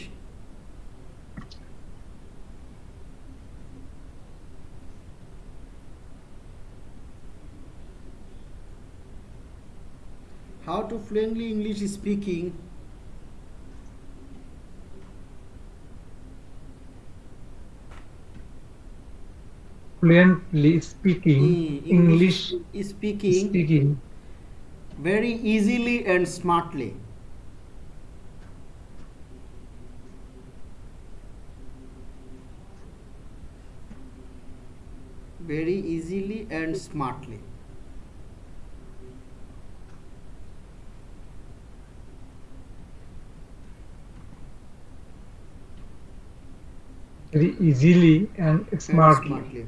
Speaker 1: how to fluently english speaking
Speaker 2: Fluently speaking
Speaker 1: Mm,
Speaker 2: English
Speaker 1: speaking
Speaker 2: speaking
Speaker 1: very easily and smartly. Very easily and smartly.
Speaker 2: Very easily and
Speaker 1: and
Speaker 2: smartly.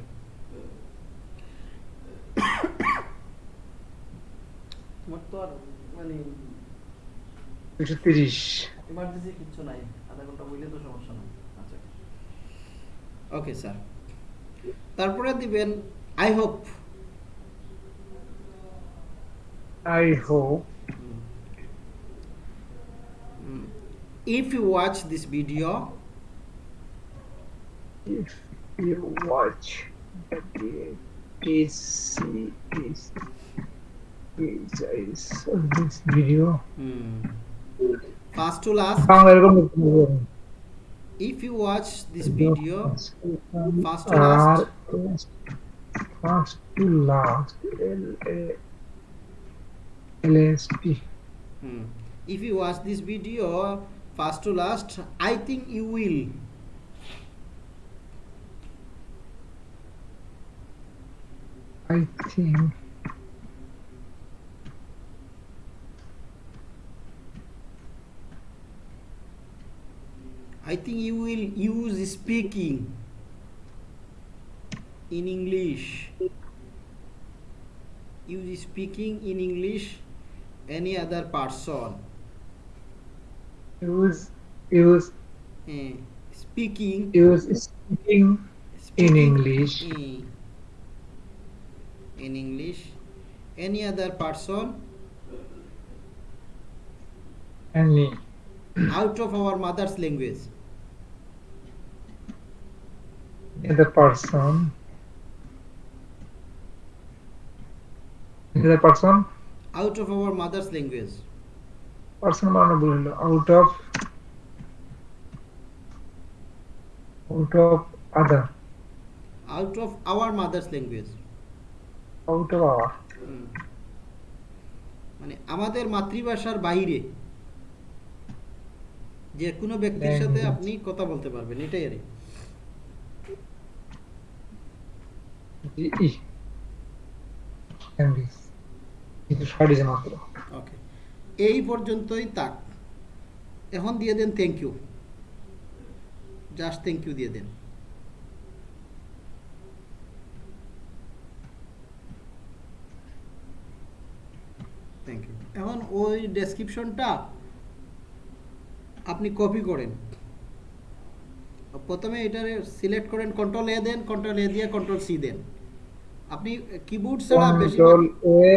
Speaker 1: Smartly তো আর মানে
Speaker 2: দুশো তিরিশ।
Speaker 1: Emergency কিচ্ছু নাই আধা ঘণ্টা বললে তো সমস্যা নাই। আচ্ছা। ওকে স্যার তারপরে দিবেন I hope
Speaker 2: I hope
Speaker 1: if you watch this video
Speaker 2: if you watch the this. is Hmm. If you watch this video. Hmm.
Speaker 1: First to last. If you watch this video, first to last.
Speaker 2: First to last. L A L S T.
Speaker 1: Hmm. If you watch this video, first to last, I think you will.
Speaker 2: I think
Speaker 1: i think you will use speaking in english. Use speaking in english any other person.
Speaker 2: Use use
Speaker 1: Eh, speaking.
Speaker 2: use speaking
Speaker 1: speaking in
Speaker 2: English.
Speaker 1: in, in english. Any other person?
Speaker 2: Any
Speaker 1: out of our mother's language
Speaker 2: other person other person
Speaker 1: out of our mother's language
Speaker 2: person out of out of other
Speaker 1: out of our mother's language
Speaker 2: out of our
Speaker 1: মানে আমাদের মাতৃভাষার বাইরে যে কোনো ব্যক্তির সাথে আপনি কথা বলতে পারবেন এটাই আর ওকে এই পর্যন্তই তাক এখন দিয়ে দেন thank you just thank you দিয়ে দেন। থ্যাংক ইউ এখন ওই ডেসক্রিপশনটা আপনি কপি করেন। প্রথমে এটা সিলেক্ট করেন কন্ট্রোল এ দেন কন্ট্রোল এ দিয়ে কন্ট্রোল সি দেন। আপনি কিবোর্ড ছাড়া বেশি
Speaker 2: control A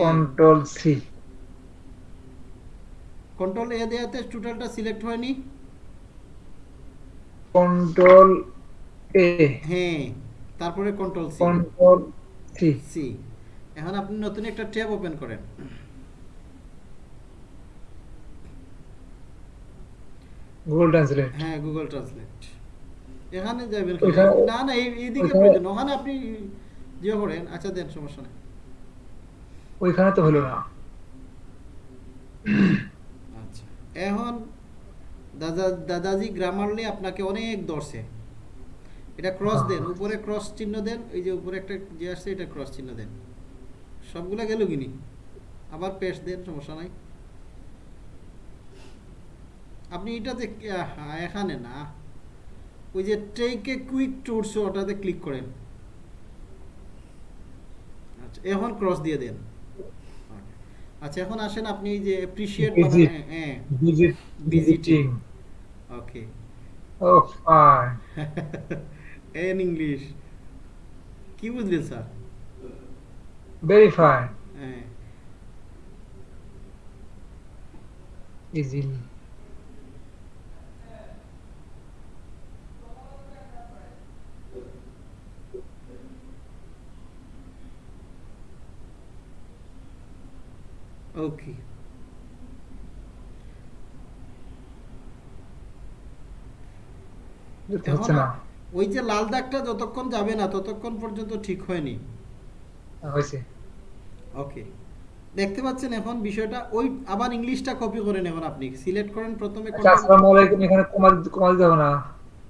Speaker 2: control C
Speaker 1: control A দেওয়াতে টোটালটা সিলেক্ট হয়নি।
Speaker 2: কন্ট্রোল এ
Speaker 1: হ্যাঁ তারপরে control C
Speaker 2: control C
Speaker 1: C এখন আপনি নতুন একটা ট্যাব ওপেন করেন।
Speaker 2: গুগল ট্রান্সলেট
Speaker 1: হ্যাঁ গুগল ট্রান্সলেট এখানে যাবেন না না এইদিকে প্রয়োজন ওখানে আপনি জিও করেন আচ্ছা দেন সমস্যা নেই।
Speaker 2: ওইখানে তো হলো না।
Speaker 1: আচ্ছা। এখন দাদা দাদাজি গ্রামারলি আপনাকে অনেক ধরছে। এটা ক্রস দেন। উপরে ক্রস চিহ্ন দেন। এই যে উপরে একটা যে আসছে এটা ক্রস চিহ্ন দেন। সবগুলা গেল কিনি? আবার পেস্ট দেন সমস্যা নাই। আপনি এটাতে এখানে না ওই যে টেকে কুইক টুরস ওটাতে ক্লিক করেন। আচ্ছা এখন ক্রস দিয়ে দেন। আচ্ছা এখন আসেন আপনি যে অ্যাপ্রিশিয়েট. হ্যাঁ
Speaker 2: ভিজিট
Speaker 1: ওকে
Speaker 2: ও ফাইন
Speaker 1: এন ইংলিশ কি বুঝলেন স্যার?
Speaker 2: ভেরি ফাইন
Speaker 1: হ্যাঁ।
Speaker 2: ইজিলি না?
Speaker 1: ওই যে লাল দাগটা যতক্ষণ যাবে না ততক্ষণ পর্যন্ত ঠিক হয়নি।
Speaker 2: হয়েছে।
Speaker 1: ওকে দেখতে পাচ্ছেন এখন বিষয়টা ওই আবার ইংলিশটা কপি করেন এখন আপনি। সিলেক্ট করেন প্রথমে
Speaker 2: আচ্ছা আসসালামু আলাইকুম এখানে কমা কমা দিতে হবে না?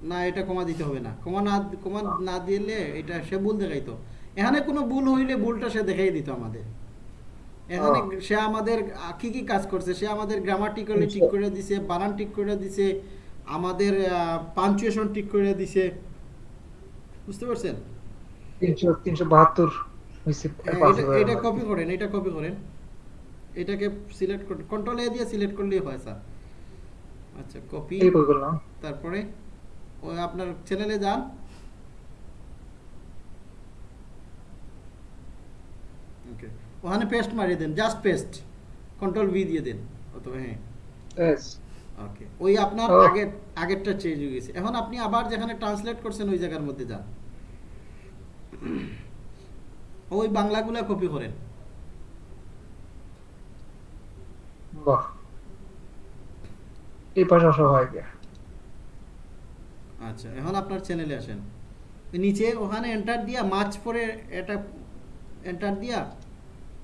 Speaker 1: না এটা কমা দিতে হবে না। কমা না কমা না দিলে এটা সে ভুল দেখাইতো। এখানে কোনো ভুল হইলে ভুলটা সে দেখাই দিত আমাদের। এখানে সে আমাদের কি কি কাজ করছে? সে আমাদের গ্রামাটিক্যালি ঠিক করে দিছে বানান ঠিক করে দিছে আমাদের পাঞ্চুয়েশন ঠিক করে দিছে। বুঝতে পারছেন?
Speaker 2: তিনশো তিনশো বাহাত্তর হয়েছে
Speaker 1: হ্যাঁ, এটা। কপি করেন এটা কপি করেন। এটাকে সিলেক্ট কন্ট্রোল এ দিয়ে সিলেক্ট করলেই হয় স্যার আচ্ছা কপি তারপরে ওই আপনার চ্যানেলে যান ওকে ওখানে পেস্ট মারিয়ে দেন জাস্ট পেস্ট কন্ট্রোল ভি দিয়ে দেন অথবা হ্যাঁ. ওকে ওই আপনার
Speaker 2: Oh.
Speaker 1: আগের আগেরটা চেঞ্জ হয়ে গেছে। এখন আপনি আবার যেখানে ট্রান্সলেট করছেন ওই জায়গার মধ্যে যান। ওই বাংলাগুলা কপি করেন।
Speaker 2: বাহ। এই পাশে
Speaker 1: আচ্ছা এখন আপনার চ্যানেলে আসেন। নিচে ওখানে এন্টার দিয়া মাছ পরে এটা এন্টার দিয়া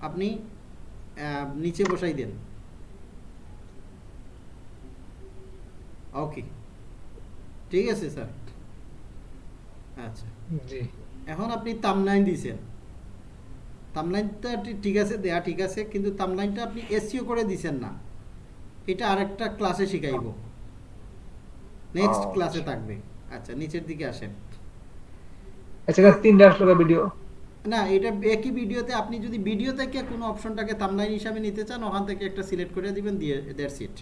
Speaker 1: আপনি আহ, নিচে বসাই দেন। ওকে ঠিক আছে স্যার আচ্ছা। এখন আপনি তামলাইন দিয়েছেন। তামলাইনটা ঠিক আছে দেয়া ঠিক আছে কিন্তু তামলাইনটা আপনি এসিও করে দিছেন না। এটা আরেকটা ক্লাসে শিখাইব। নেক্সট। ক্লাসে থাকবে। আচ্ছা নিচের দিকে আসেন।
Speaker 2: আচ্ছা তিনটা আসলো ভিডিও
Speaker 1: না এটা একই ভিডিওতে আপনি যদি ভিডিও থেকে কোনো অপশনটাকে তামলাইন হিসাবে নিতে চান ওখান থেকে একটা সিলেক্ট করে দিবেন দিয়ে দ্যাটস ইট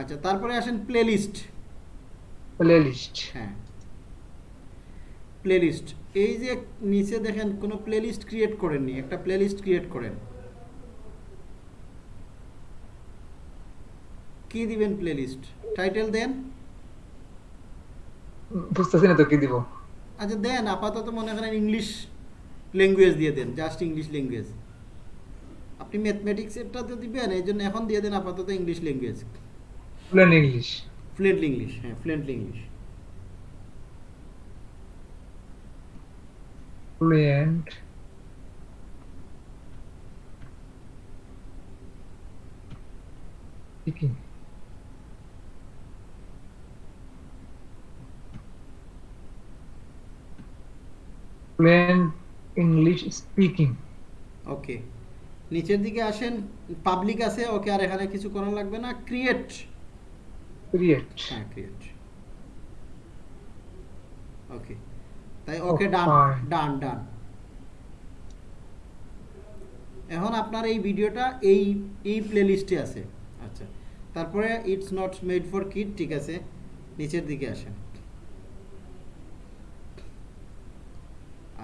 Speaker 1: আচ্ছা তারপরে আসেন প্লেলিস্ট
Speaker 2: প্লে লিস্ট
Speaker 1: হ্যাঁ। প্লেলিস্ট এই যে নিচে দেখেন কোনো প্লেলিস্ট ক্রিয়েট করেননি একটা প্লেলিস্ট ক্রিয়েট করেন। কি দিবেন প্লেলিস্ট টাইটেল দেন।
Speaker 2: বুঝতেছি না তো কি দিব?
Speaker 1: আচ্ছা দেন আপাতত মনে করেন ইংলিশ ল্যাঙ্গুয়েজ দিয়ে দেন জাস্ট ইংলিশ ল্যাঙ্গুয়েজ আপনি ম্যাথমেটিক্সেরটা তো দিবেন এই জন্য এখন দিয়ে দেন আপাতত English language
Speaker 2: plain English
Speaker 1: fluently English হ্যাঁ fluently English
Speaker 2: fluent speaking fluent English speaking.
Speaker 1: Okay নিচের দিকে আসেন পাবলিক আছে ওকে আর এখানে কিছু করা লাগবে না ক্রিয়েট
Speaker 2: Create.
Speaker 1: হ্যাঁ ক্রিয়েট ওকে তাই ওকে ডান ডান ডান এখন আপনার এই ভিডিওটা এই এই প্লেলিস্টে আছে। আচ্ছা। তারপরে it's not made for kid ঠিক আছে। নিচের দিকে আসেন।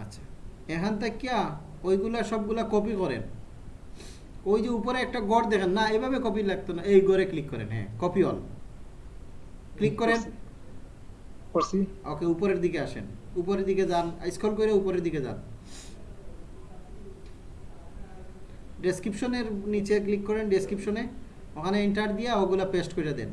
Speaker 1: আচ্ছা। এখান থেকে ওইগুলা সবগুলা কপি করেন। ওই যে উপরে একটা গড় দেখেন না এভাবে কপি লাগতো না। এই গড়ে ক্লিক করেন হ্যাঁ কপি অল ক্লিক করেন।
Speaker 2: করছি।
Speaker 1: ওকে উপরের দিকে আসেন। উপরের দিকে যান স্ক্রল করে উপরের দিকে যান। ডেসক্রিপশনের নিচে ক্লিক করেন ডেসক্রিপশনে ওখানে এন্টার দিয়ে ওগুলা পেস্ট করে দেন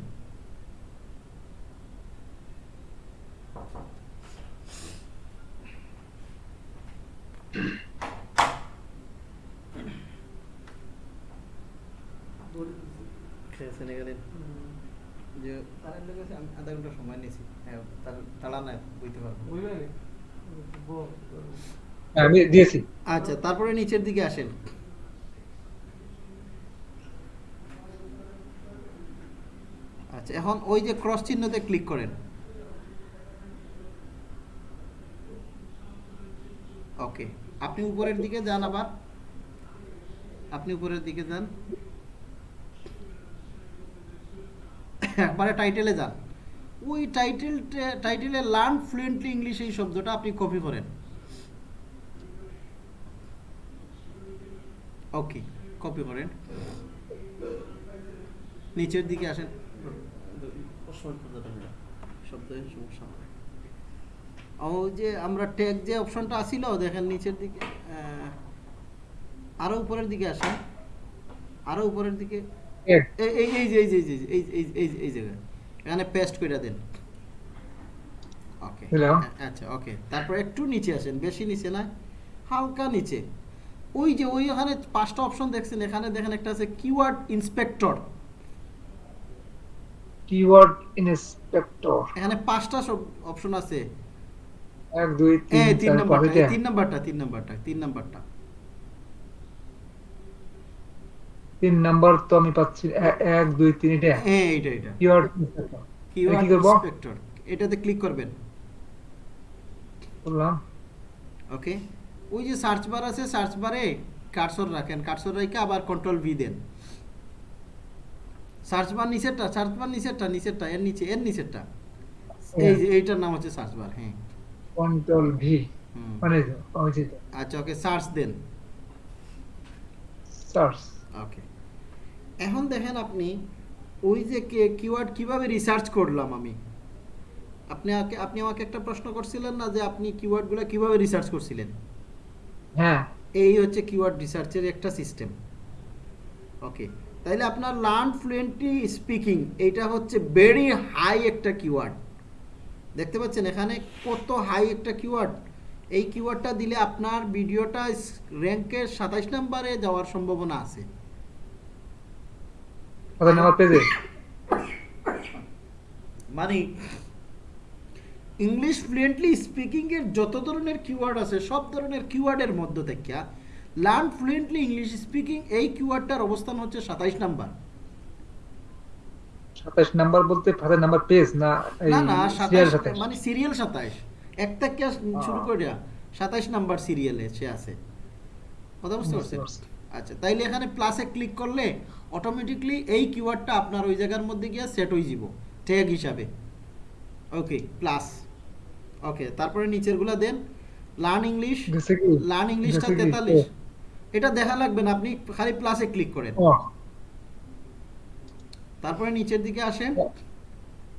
Speaker 1: খেয়েছেন এখানে যে তার লোক আছে আমি আধা হ্যাঁ তার তাড়া না বুঝতে পারব।
Speaker 2: আমি দিয়েছি।
Speaker 1: আচ্ছা তারপরে নিচের দিকে আসেন। আচ্ছা এখন ওই যে ক্রস চিহ্নতে ক্লিক করেন। ওকে আপনি উপরের দিকে যান আবার। আপনি উপরের দিকে যান। একবারে টাইটেলে যান। ওই টাইটেল টাইটেলে লার্ন ফ্লুয়েন্টলি ইংলিশ এই শব্দটা আপনি কপি করেন ওকে কপি করেন নিচের দিকে আসেন শব্দের সমস্যা হয়। ওই যে আমরা ট্যাগ যে অপশনটা আসিল দেখেন নিচের দিকে আরও উপরের দিকে আসেন আরও উপরের দিকে এই এই এই যে এই যে এই যে এই এই এই এই জায়গায় এখানে পেস্ট করে দেন। ওকে আচ্ছা ওকে তারপর একটু নিচে আসেন বেশি নিচে না হালকা নিচে। ওই যে ওই ওখানে পাঁচটা অপশন দেখছেন এখানে দেখেন একটা আছে কিওয়ার্ড ইন্সপেক্টর
Speaker 2: Keyword inspector.
Speaker 1: এখানে পাঁচটা সব অপশন আছে।
Speaker 2: এক দুই
Speaker 1: এই
Speaker 2: তিন
Speaker 1: তিন
Speaker 2: চার
Speaker 1: নাম্বারটা তিন নাম্বারটা তিন নাম্বারটা তিন নাম্বারটা।
Speaker 2: তিন নাম্বার তো আমি পাচ্ছি এক দুই তিন এটা
Speaker 1: হ্যাঁ এইটা এটা
Speaker 2: কিওয়ার্ড।
Speaker 1: কিওয়ার্ড ইন্সপেক্টর এটাতে ক্লিক করবেন।
Speaker 2: করলাম।
Speaker 1: ওকে ওই যে সার্চ বার আছে সার্চ বারে কার্সর রাখেন। কার্সর রেখে আবার কন্ট্রোল ভি দেন। সার্চ বার নিচেরটা সার্চ বার নিচেরটা নিচেরটা এর নিচে এর নিচেরটা। এই যে এইটার নাম হচ্ছে সার্চ বার হ্যাঁ।
Speaker 2: Control
Speaker 1: V.
Speaker 2: মানে
Speaker 1: আচ্ছা ওকে সার্চ দেন।
Speaker 2: সার্চ
Speaker 1: ওকে এখন দেখেন আপনি ওই যে কিওয়ার্ড কীভাবে রিসার্চ করলাম আমি? আপনি আপনি আমাকে একটা প্রশ্ন করছিলেন না যে আপনি কিওয়ার্ডগুলো কীভাবে রিসার্চ করছিলেন?
Speaker 2: হ্যাঁ।
Speaker 1: এই হচ্ছে কিওয়ার্ড রিসার্চের একটা সিস্টেম ওকে তাইলে আপনার লার্ন ফ্লুয়েন্টলি স্পিকিং এটা হচ্ছে ভেরি হাই একটা কিওয়ার্ড দেখতে পাচ্ছেন এখানে কত হাই একটা কিওয়ার্ড এই কিওয়ার্ডটা দিলে আপনার ভিডিওটা র্যাঙ্কের সাতাইশ নম্বরে যাওয়ার সম্ভাবনা আছে।
Speaker 2: কত নাম্বার পেজে
Speaker 1: মানে ইংলিশ ফ্লুয়েন্টলি স্পিকিং এর যত ধরনের কিওয়ার্ড আছে সব ধরনের কিওয়ার্ডের মধ্য থেকে লার্ন ফ্লুয়েন্টলি ইংলিশ স্পিকিং এই কিওয়ার্ডটার অবস্থান হচ্ছে সাতাইশ নাম্বার।
Speaker 2: সাতাশ নাম্বার বলতে ফাদার নাম্বার পেজ না
Speaker 1: না না সাতাইশ মানে সিরিয়াল সাতাইশ। এক থেকে শুরু করে সাতাইশ নাম্বার সিরিয়ালে সে আছে। কথা বুঝতে পারছেন? আচ্ছা তাইলে এখানে প্লাসে ক্লিক করলে অটোমেটিকলি এই কিওয়ার্ডটা আপনার ওই জায়গার মধ্যে গিয়ে সেট হয়ে যাব ট্যাগ হিসাবে। ওকে প্লাস ওকে তারপরে নিচেরগুলা দেন। লার্ন ইংলিশ লার্ন ইংলিশটা? তেতাল্লিশ। এটা দেখা লাগবে না আপনি খালি প্লাসে ক্লিক করেন। তারপরে নিচের দিকে আসেন।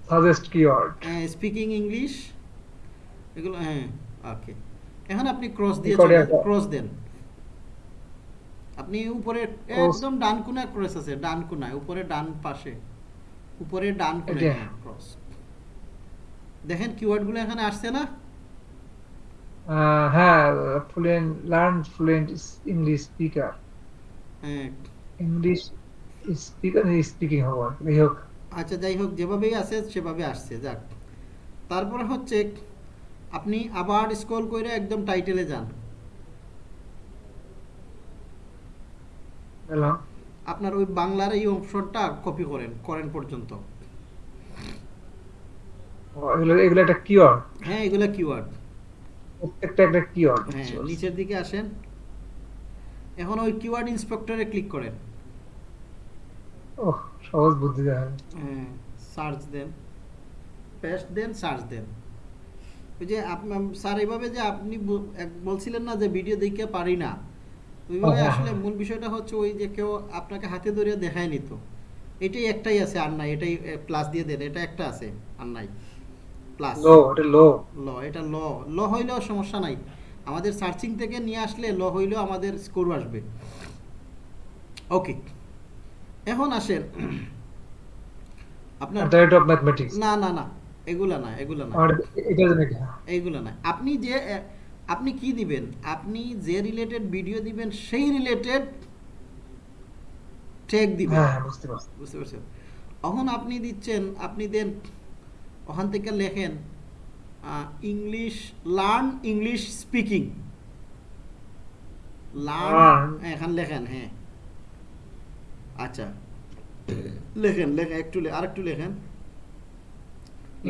Speaker 2: সাজেস্ট কিওয়ার্ড
Speaker 1: স্পিকিং ইংলিশ এগুলো হ্যাঁ ওকে এখন আপনি ক্রস দিয়ে ক্রস দেন। আপনি উপরে একদম ডান কোনায় ক্রস আছে ডান কোনায় উপরে ডান পাশে। উপরে ডান কোনায় ক্রস দেখেন কিওয়ার্ডগুলো এখানে আসছে না?
Speaker 2: হ্যাঁ fluent learn fluent English
Speaker 1: speaker
Speaker 2: English speaker speaking হওয়ার যাই হোক।
Speaker 1: আচ্ছা যাই হোক যেভাবেই আছে সেভাবে আসছে যাক। তারপরে হচ্ছে আপনি আবার স্ক্রল করে একদম টাইটেলে যান। আপনার ওই বাংলার এই অপশনটা কপি করেন করেন পর্যন্ত।
Speaker 2: এগুলো একটা কিওয়ার্ড
Speaker 1: হ্যাঁ এগুলো কিওয়ার্ড
Speaker 2: প্রত্যেকটা একটা কিওয়ার্ড
Speaker 1: হ্যাঁ নিচের দিকে আসেন। এখন ওই কিওয়ার্ড ইন্সপেক্টরে ক্লিক করেন।
Speaker 2: ও সহজ বুদ্ধি দেখা
Speaker 1: হ্যাঁ সার্চ দেন। পেস্ট দেন সার্চ দেন। ওই যে আপনার স্যার এইভাবে যে আপনি বলছিলেন না যে ভিডিও দেখে পারি না। ওইভাবে
Speaker 2: হ্যাঁ,
Speaker 1: আসলে। মূল বিষয়টা হচ্ছে ওই যে কেউ আপনাকে হাতে দেখায় নিত। এটাই একটাই আছে আর নাই এটাই প্লাস দিয়ে দেন এটা একটা আছে আর নাই। প্লাস
Speaker 2: লো এটা লো।
Speaker 1: ল এটা ল। ল হইলেও সমস্যা নাই। আমাদের সার্চিং থেকে নিয়ে আসলে ল হইলেও আমাদের স্কোর আসবে। ওকে এখন আসেন। আপনার
Speaker 2: ডাইরেক্ট অফ ম্যাথমেটিক্স
Speaker 1: না না না এগুলা না এগুলা না। এইগুলো না। আপনি যে আপনি কি দিবেন? আপনি যে রিলেটেড ভিডিও দিবেন সেই রিলেটেড ট্যাগ দিবেন।
Speaker 2: হ্যাঁ হ্যাঁ, বুঝতে পারছি।
Speaker 1: বুঝতে পারছেন? এখন আপনি দিচ্ছেন আপনি দেন ওখান থেকে লেখেন English learn English speaking
Speaker 2: learn.
Speaker 1: এখান লেখেন হ্যাঁ। আচ্ছা। লেখেন লেখেন একটু আরেকটু লেখেন।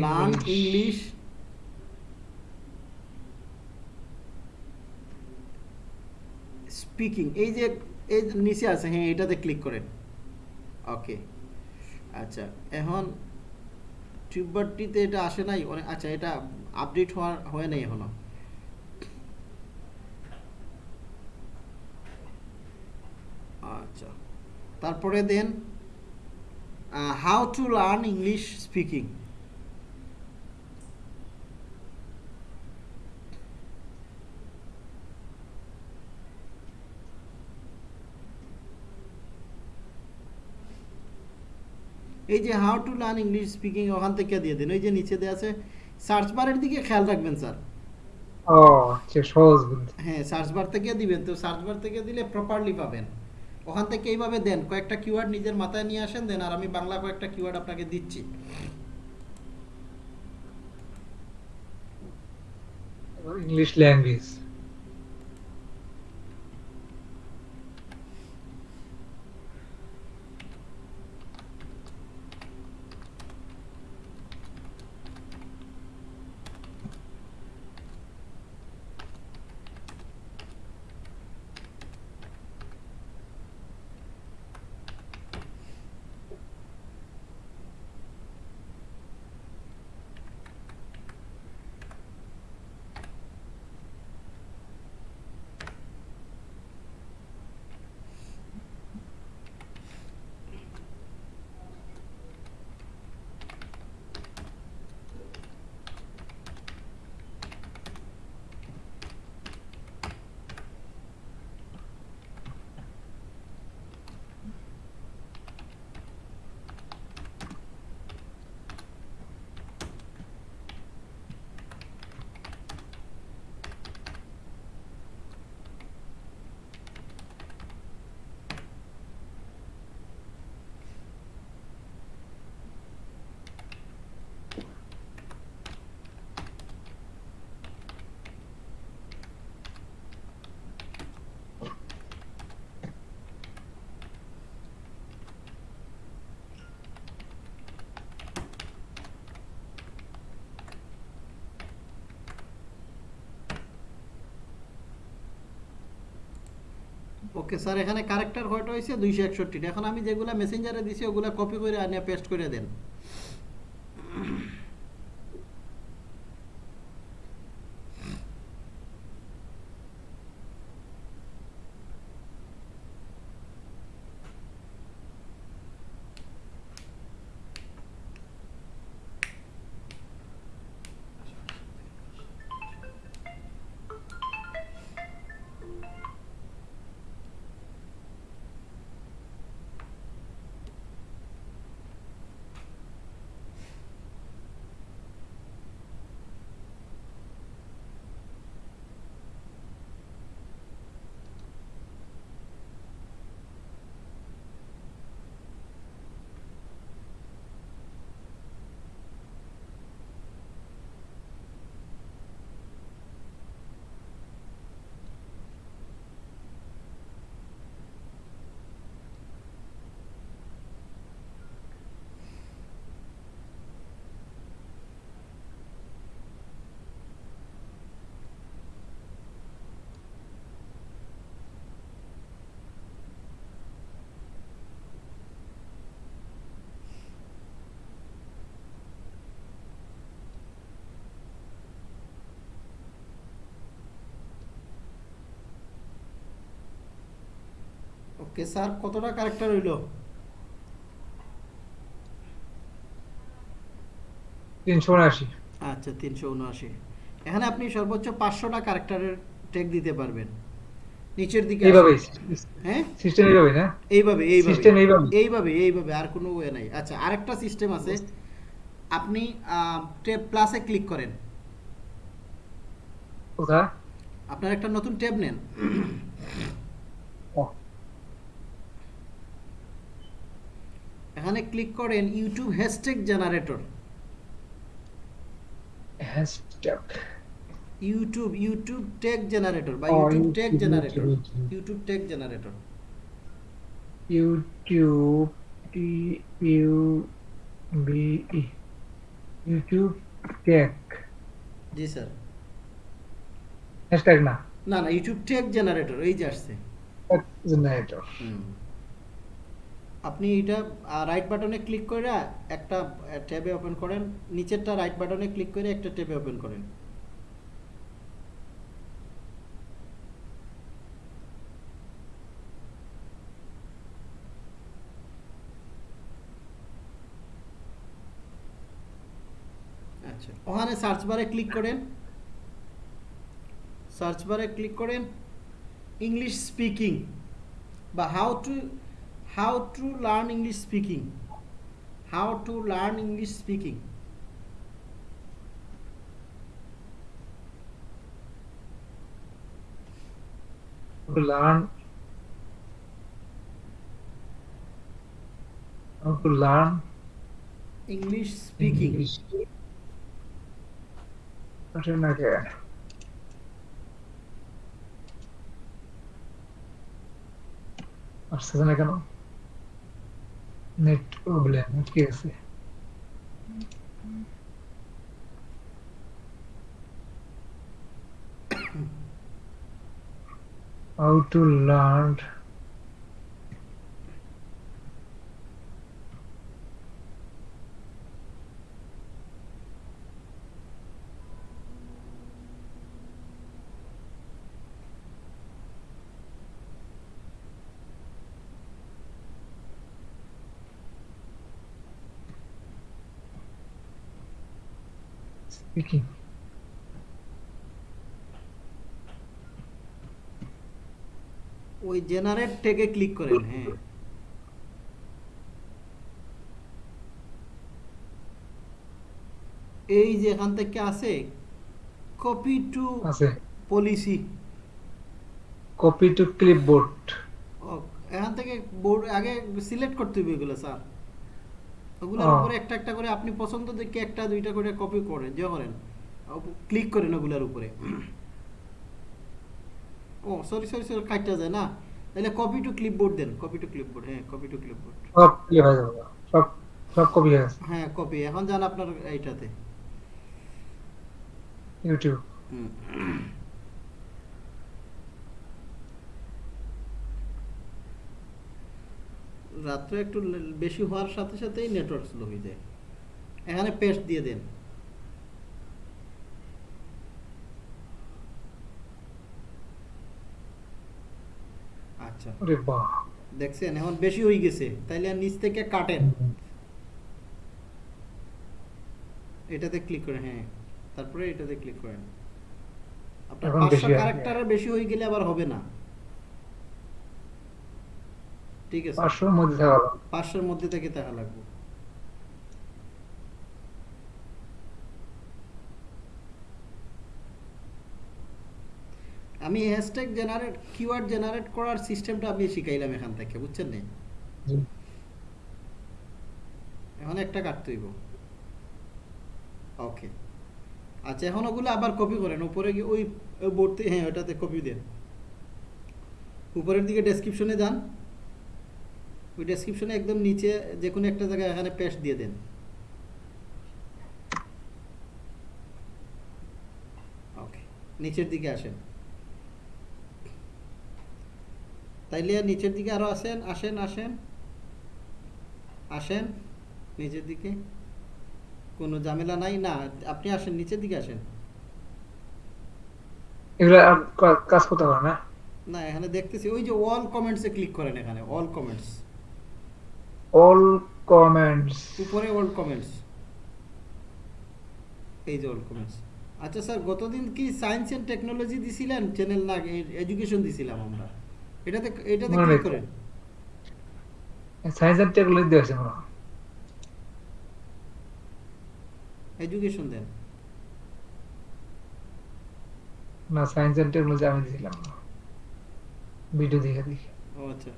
Speaker 1: লার্ন ইংলিশ স্পিকিং এই যে, এই নিচে আছে হ্যাঁ এটাতে ক্লিক করেন। ওকে আচ্ছা এখন টিউবারটিতে এটা আসে নাই? অনেক আচ্ছা এটা আপডেট হওয়ার, হয় নাই এখনও। আচ্ছা তারপরে দেন how to learn English speaking এই যে how to learn English speaking ওখান থেকে দিয়ে দিন। ওই যে নিচে দেওয়া আছে সার্চ বারের দিকে খেয়াল রাখবেন স্যার।
Speaker 2: ও আচ্ছা সহজ
Speaker 1: হ্যাঁ সার্চ বার থেকে দিবেন। তো সার্চ বার থেকে দিলে প্রপারলি পাবেন। ওখান থেকে এইভাবে দেন কয়েকটা কিওয়ার্ড নিজের মাথায় নিয়ে আসেন দেন আর আমি বাংলা কয়েকটা কিওয়ার্ড আপনাকে দিচ্ছি।
Speaker 2: ইংলিশ ল্যাঙ্গুয়েজ
Speaker 1: ওকে, স্যার, এখানে কারেক্টার কয়টা হয়েছে দুইশো একষট্টি এখন আমি যেগুলো মেসেঞ্জারে দিছি, ওগুলো কপি করে আনিয়ে পেস্ট করে দেন। ওকে স্যার কতটা ক্যারেক্টার হইল?
Speaker 2: তিনশো উনআশি।
Speaker 1: আচ্ছা তিনশো উনআশি। এখানে আপনি সর্বোচ্চ পাঁচশোটা ক্যারেক্টারের টেক দিতে পারবেন। নিচের দিকে
Speaker 2: এইভাবে
Speaker 1: হ্যাঁ?
Speaker 2: সিস্টেম এইভাবে না?
Speaker 1: এইভাবে এইভাবে।
Speaker 2: System এইভাবে?
Speaker 1: এইভাবে এইভাবে আর কোনো ওয়ে নাই। আচ্ছা আরেকটা সিস্টেম আছে। আপনি ট্যাব প্লাসে ক্লিক করেন। আপনার একটা নতুন ট্যাব নেন
Speaker 2: ও,
Speaker 1: এখানে ক্লিক করেন YouTube hashtag generator
Speaker 2: hashtag
Speaker 1: YouTube YouTube tag generator বা YouTube tag
Speaker 2: YouTube,
Speaker 1: generator
Speaker 2: YouTube
Speaker 1: tag generator
Speaker 2: YouTube T U B E YouTube tag
Speaker 1: জি স্যার।
Speaker 2: Hashtag না।
Speaker 1: না না ইউটিউব ট্যাগ জেনারেটর এই যে আসছে।
Speaker 2: Tag generator
Speaker 1: আপনি এটা রাইট বাটনে ক্লিক করে একটা ট্যাবে ওপেন করেন, নিচেরটা রাইট বাটনে ক্লিক করে একটা ট্যাবে ওপেন করেন। আচ্ছা ওখানে সার্চ বারে ক্লিক করেন। সার্চ বারে ক্লিক করেন। ইংলিশ স্পিকিং বা how to How to learn English speaking how to learn English speaking
Speaker 2: to learn how to learn
Speaker 1: English speaking
Speaker 2: English. Written again. আসতেছে না কেন নেট প্রবলেম কি আছে how to learn speaking
Speaker 1: ওই generate থেকে click করেন হ্যাঁ। এই যে এখান থেকে আছে কপি টু
Speaker 2: আছে।
Speaker 1: পলিসি
Speaker 2: কপি টু ক্লিপবোর্ড
Speaker 1: এখান থেকে বোর্ড আগে সিলেক্ট করতে হবে এগুলো স্যার ওগুলোর
Speaker 2: ও।
Speaker 1: উপরে একটা একটা করে আপনি পছন্দ দেখে একটা দুইটা করে কপি করেন যে করেন। ক্লিক করেন ওগুলোর উপরে। ও সরি সরি সরি কাটটা যায় না? তাহলে কপি টু ক্লিপবোর্ড দেন কপি টু ক্লিপবোর্ড হ্যাঁ কপি টু ক্লিপবোর্ড
Speaker 2: সব ক্লিপ হয়ে যাবে সব সব কপি হয়ে গেছে।
Speaker 1: হ্যাঁ কপি এখন যান আপনার এইটাতে।
Speaker 2: ইউটিউব
Speaker 1: হুম। রাত্রে একটু বেশি হওয়ার সাথে সাথেই নেটওয়ার্ক স্লো হয়ে যায়। এখানে পেস্ট দিয়ে দেন। আচ্ছা। দেখছেন এখন বেশি হয়ে গেছে তাইলে আর নিচ থেকে কাটেন। এটাতে ক্লিক করেন হ্যাঁ। তারপরে এটাতে ক্লিক করেন। আপনার পাঁচশো ক্যারেক্টারের বেশি হয়ে গেলে আবার হবে না। ঠিক আছে।
Speaker 2: পাঁচশোর মধ্যে থাকা লাগবে।
Speaker 1: পাঁচশোর মধ্যে থেকে দেখা লাগবে। আমি হ্যাশট্যাগ জেনারেট কিওয়ার্ড জেনারেট করার সিস্টেমটা আমি শিখাইলাম এখান থেকে বুঝছেন না এখন একটা কাটতে হইব। ওকে আচ্ছা এখন ওগুলো আবার কপি করেন। উপরে গিয়ে ওই বোর্ডতে হ্যাঁ ওটাতে কপি দেন। উপরের দিকে ডেসক্রিপশনে যান। ওই ডেসক্রিপশনে একদম নিচে যে কোনো একটা জায়গায় এখানে পেস্ট দিয়ে দেন। ওকে নিচের দিকে আসেন। তাইলে নিচের দিকে আরও আসেন আসেন আসেন। আসেন নিচের দিকে। কোনো ঝামেলা নাই না আপনি আসেন নিচের দিকে আসেন।
Speaker 2: এগুলো কাজ করতে পারে না?
Speaker 1: না এখানে দেখতেছি ওই যে অল কমেন্টসে ক্লিক করেন এখানে অল কমেন্টস
Speaker 2: all comments.
Speaker 1: উপরে অল কমেন্টস এই যে অল কমেন্টস আচ্ছা স্যার গতদিন কি সায়েন্স এন্ড টেকনোলজি দিছিলেন? চ্যানেল না এডুকেশন দিছিলাম আমরা। এটাতে এটাতে ক্লিক করেন।
Speaker 2: সায়েন্স এন্ড টেকনোলজি দিয়ে আছে মনে হয়।
Speaker 1: এডুকেশন দেন।
Speaker 2: না সায়েন্স এন্ড টেকনোলজি আমি দিছিলাম ভিডিও দেখে দেখে।
Speaker 1: ও আচ্ছা।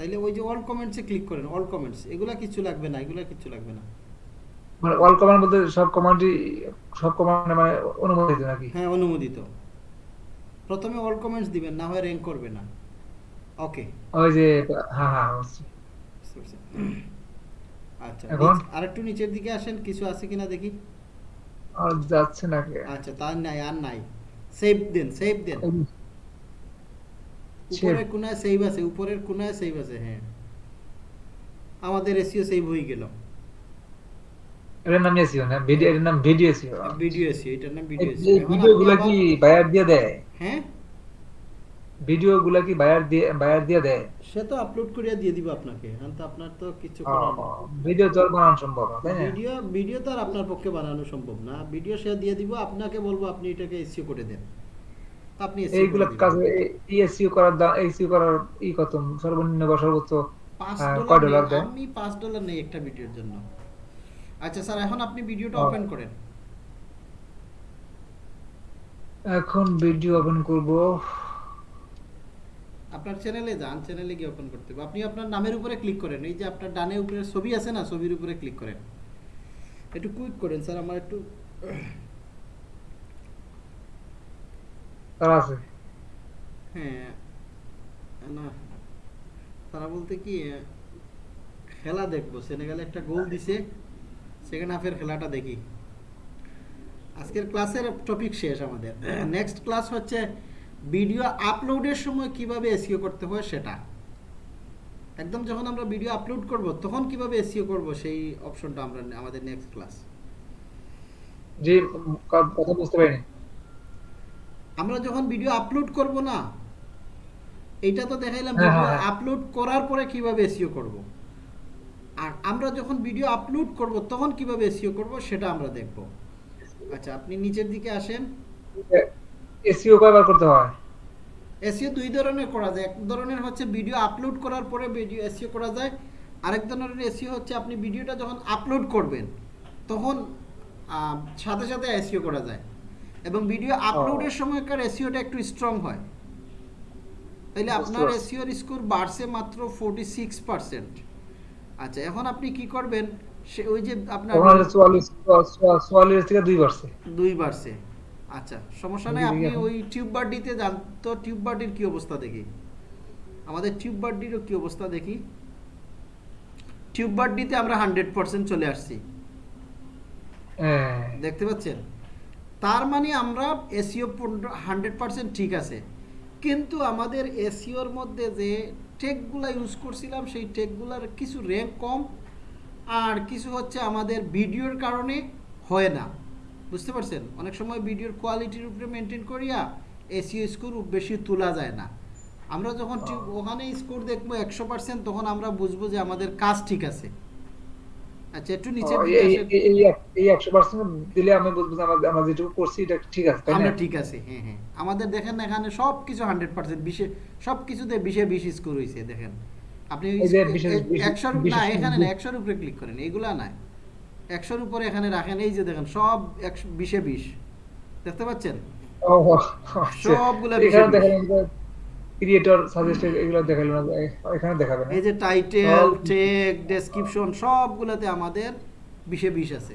Speaker 1: তাইলে ওই যে অল কমেন্টসে ক্লিক করেন অল কমেন্টস এগুলা কিছু লাগবে না এগুলা কিছু লাগবে না।
Speaker 2: মানে অল কমান্ড বলতে সব কমান্ডই সব কমান্ড মানে অনুমোদিত নাকি?
Speaker 1: হ্যাঁ অনুমোদিত। প্রথমে অল কমেন্টস দিবেন না হয় র্যাঙ্ক করবে না। ওকে
Speaker 2: ওই যে হ্যাঁ হ্যাঁ
Speaker 1: আচ্ছা
Speaker 2: এখন?
Speaker 1: আরেকটু নিচের দিকে আসেন কিছু আছে কিনা দেখি?
Speaker 2: আর যাচ্ছে নাকি
Speaker 1: আচ্ছা তার নাই আর নাই। সেভ দেন সেভ দেন. উপরের কোনায় সেভ আছে উপরের কোনায় সেভ আছে হ্যাঁ। আমাদের এসিও সেভ হয়ে গেল।
Speaker 2: এটার নাম এসিও না? ভিডিও এটার নাম ভিডিও এসিও
Speaker 1: ভিডিও এসিও এটার নাম ভিডিও
Speaker 2: এই
Speaker 1: এসিও
Speaker 2: ভিডিও গুলা কি বায়ার দিয়ে দেয়?
Speaker 1: হ্যাঁ?
Speaker 2: ভিডিও গুলা কি বায়ার দিয়ে বায়ার দিয়ে দেয়?
Speaker 1: সে তো আপলোড করিয়া দিয়ে দিব আপনাকে। এখন তো আপনার তো কিছু করার নেই।
Speaker 2: ভিডিও তো বানানো সম্ভব না তাই না?
Speaker 1: ভিডিও ভিডিও তো আর আপনার পক্ষে বানানো সম্ভব না। ভিডিও সে দিয়ে দিব আপনাকে বলব আপনি এটাকে এসিও করে দেন। আপনি
Speaker 2: এইগুলা। কাজ এসিও করার দাম এসিও করার ই কত? সর্বনিম্ন বা সর্বোচ্চ
Speaker 1: পাঁচ
Speaker 2: হ্যাঁ,
Speaker 1: ডলার? আমি পাঁচ ডলার নেই একটা ভিডিওর জন্য। আচ্ছা স্যার এখন আপনি ভিডিওটা ওপেন করেন।
Speaker 2: এখন ভিডিও ওপেন করব।
Speaker 1: আপনার চ্যানেলে যান চ্যানেলে গিয়ে ওপেন করতে হবে। আপনি আপনার নামের উপরে ক্লিক করেন। এই যে আপনার ডানে উপরে ছবি আছে না ছবির উপরে ক্লিক করেন। একটু কুইক করেন স্যার আমার একটু
Speaker 2: তারা আছে।
Speaker 1: হ্যাঁ না। তারা বলতে কি খেলা দেখব। সেনেগালে একটা গোল দিছে সেকেন্ড হাফের খেলাটা দেখি। আজকের ক্লাসের টপিক শেষ আমাদের। নেক্সট ক্লাস হচ্ছে ভিডিও আপলোডের সময় কীভাবে এসিও করতে হয় সেটা। একদম যখন আমরা ভিডিও আপলোড করব তখন কীভাবে এসিও করব সেই অপশনটা আমরা আমাদের নেক্সট ক্লাস
Speaker 2: ক- কথা বুঝতে পারিনি।
Speaker 1: আমরা যখন ভিডিও আপলোড করব না এইটা তো দেখাইলাম
Speaker 2: হ্যাঁ,
Speaker 1: ভিডিও
Speaker 2: হ্যাঁ।
Speaker 1: আপলোড করার পরে কীভাবে এসিও করব? আর আমরা যখন ভিডিও আপলোড করব তখন কীভাবে এসিও করব সেটা আমরা দেখব। আচ্ছা আপনি নিচের দিকে আসেন।
Speaker 2: এসিও কয়বার করতে হয়?
Speaker 1: এসিও দুই ধরনের করা যায়। এক ধরনের হচ্ছে ভিডিও আপলোড করার পরে ভিডিও এসিও করা যায়। আরেক ধরনের এসিও হচ্ছে আপনি ভিডিওটা যখন আপলোড করবেন তখন সাথে সাথে এসিও করা যায়। এবং ভিডিও আপলোডের সময়কার এসিওটা একটু স্ট্রং হয়।
Speaker 2: বুঝতে
Speaker 1: আপনার। এসিওর স্কোর বাড়ছে মাত্র ফোর্টি সিক্স পার্সেন্ট আচ্ছা এখন আপনি কি করবেন? সে ওই যে আপনার
Speaker 2: চুয়াল্লিশ চুয়া- চুয়াল্লিশ থেকে দুই বাড়ছে।
Speaker 1: দুই বাড়ছে। আচ্ছা সমস্যা নেই আপনি ওই টিউব বার্ডিতে যান। তো টিউব বার্ডির কি অবস্থা দেখি? আমাদের টিউব বার্ডিরও কি অবস্থা দেখি? টিউব বার্ডিতে আমরা হান্ড্রেড পার্সেন্ট চলে আসছি।
Speaker 2: হ্যাঁ।
Speaker 1: দেখতে পাচ্ছেন? তার মানে আমরা এসিও হান্ড্রেড পার্সেন্ট ঠিক আছে। কিন্তু আমাদের এসিওর মধ্যে যে টেকগুলা ইউজ করছিলাম সেই টেকগুলার কিছু র্যাঙ্ক কম আর কিছু হচ্ছে আমাদের ভিডিওর কারণে হয় না। বুঝতে পারছেন? অনেক সময় ভিডিওর কোয়ালিটির উপরে মেনটেন করিয়া এসিও স্কোর বেশি তোলা যায় না। আমরা যখন ঠিক ওখানে স্কোর দেখব একশো পার্সেন্ট তখন আমরা বুঝব যে আমাদের কাজ ঠিক আছে। আচ্ছা একটু নিচে
Speaker 2: এই- এই- এই- এই এক- এই একশো পার্সেন্ট দিলে আমি বুঝব যে আমরা- যেটুকু করছি এটা ঠিক আছে
Speaker 1: আমরা ঠিক আছে হ্যাঁ হ্যাঁ। আমাদের দেখেন এখানে সব কিছু হান্ড্রেড পার্সেন্ট বিশে সব কিছুতে বিশে বিশ স্কোর হয়েছে দেখেন। আপনি একশোর না এখানে না একশোর উপরে ক্লিক করেন এইগুলা না একশোর উপরে এখানে রাখেন এই যে দেখেন সব একশো বিশে বিশ। দেখতে পাচ্ছেন?
Speaker 2: আচ্ছা।
Speaker 1: সবগুলা বিশে বিশ।
Speaker 2: ক্রিয়েটর সাজেস্টেড এগুলো দেখাল না এখানে দেখাবে না।
Speaker 1: এই যে টাইটেল টেক ডেসক্রিপশন সবগুলাতে আমাদের বিশে বিশ আছে।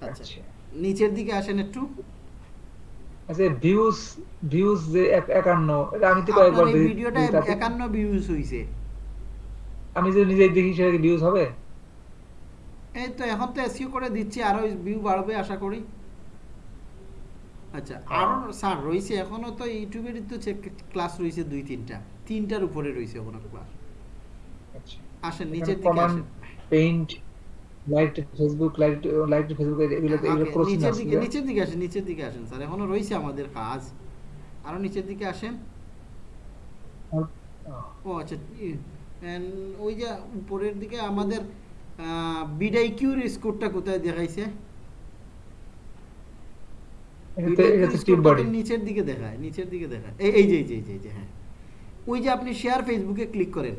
Speaker 1: আচ্ছা
Speaker 2: আচ্ছা।
Speaker 1: নিচের দিকে আসেন একটু।
Speaker 2: আচ্ছা ভিউজ ভিউজ যে এক- একান্ন এটা আমি তো কয়েকবার দেখি-
Speaker 1: ভিডিওটা
Speaker 2: তাতে-
Speaker 1: একান্ন ভিউজ হয়েছে
Speaker 2: আমি যে নিজে দেখি সেটা কি ভিউজ হবে?
Speaker 1: এই তো এখন তো এসিও করে দিচ্ছি আরও ভিউ বাড়বে আশা করি। আচ্ছা আরও স্যার রয়েছে তো ইউটিউবের তো ক্লাস রয়েছে দুই তিনটা। তিনটার উপরে রয়েছে এখনও ক্লাস
Speaker 2: আচ্ছা।
Speaker 1: আসেন নিচের দিকে আসেন।
Speaker 2: Paint like Facebook like like Facebook এগুলো এগুলো না
Speaker 1: নিচের দিকে নিচের দিকে আসেন নিচের দিকে আসেন স্যার। এখনও রয়েছে আমাদের কাজ। আরও নিচের দিকে আসেন। ও আচ্ছা ওই যে উপরের দিকে আমাদের বিডাই কিউর স্কোরটা কোথায় দেখাইছে
Speaker 2: এটাতে
Speaker 1: BDIQ
Speaker 2: এটাতে
Speaker 1: score
Speaker 2: টিপ
Speaker 1: টা
Speaker 2: বডি
Speaker 1: তো নিচের দিকে দেখায় নিচের দিকে দেখায়। এই এই যে এই যে এই যে, হ্যাঁ। ওই যে আপনি শেয়ার ফেসবুকে ক্লিক করেন।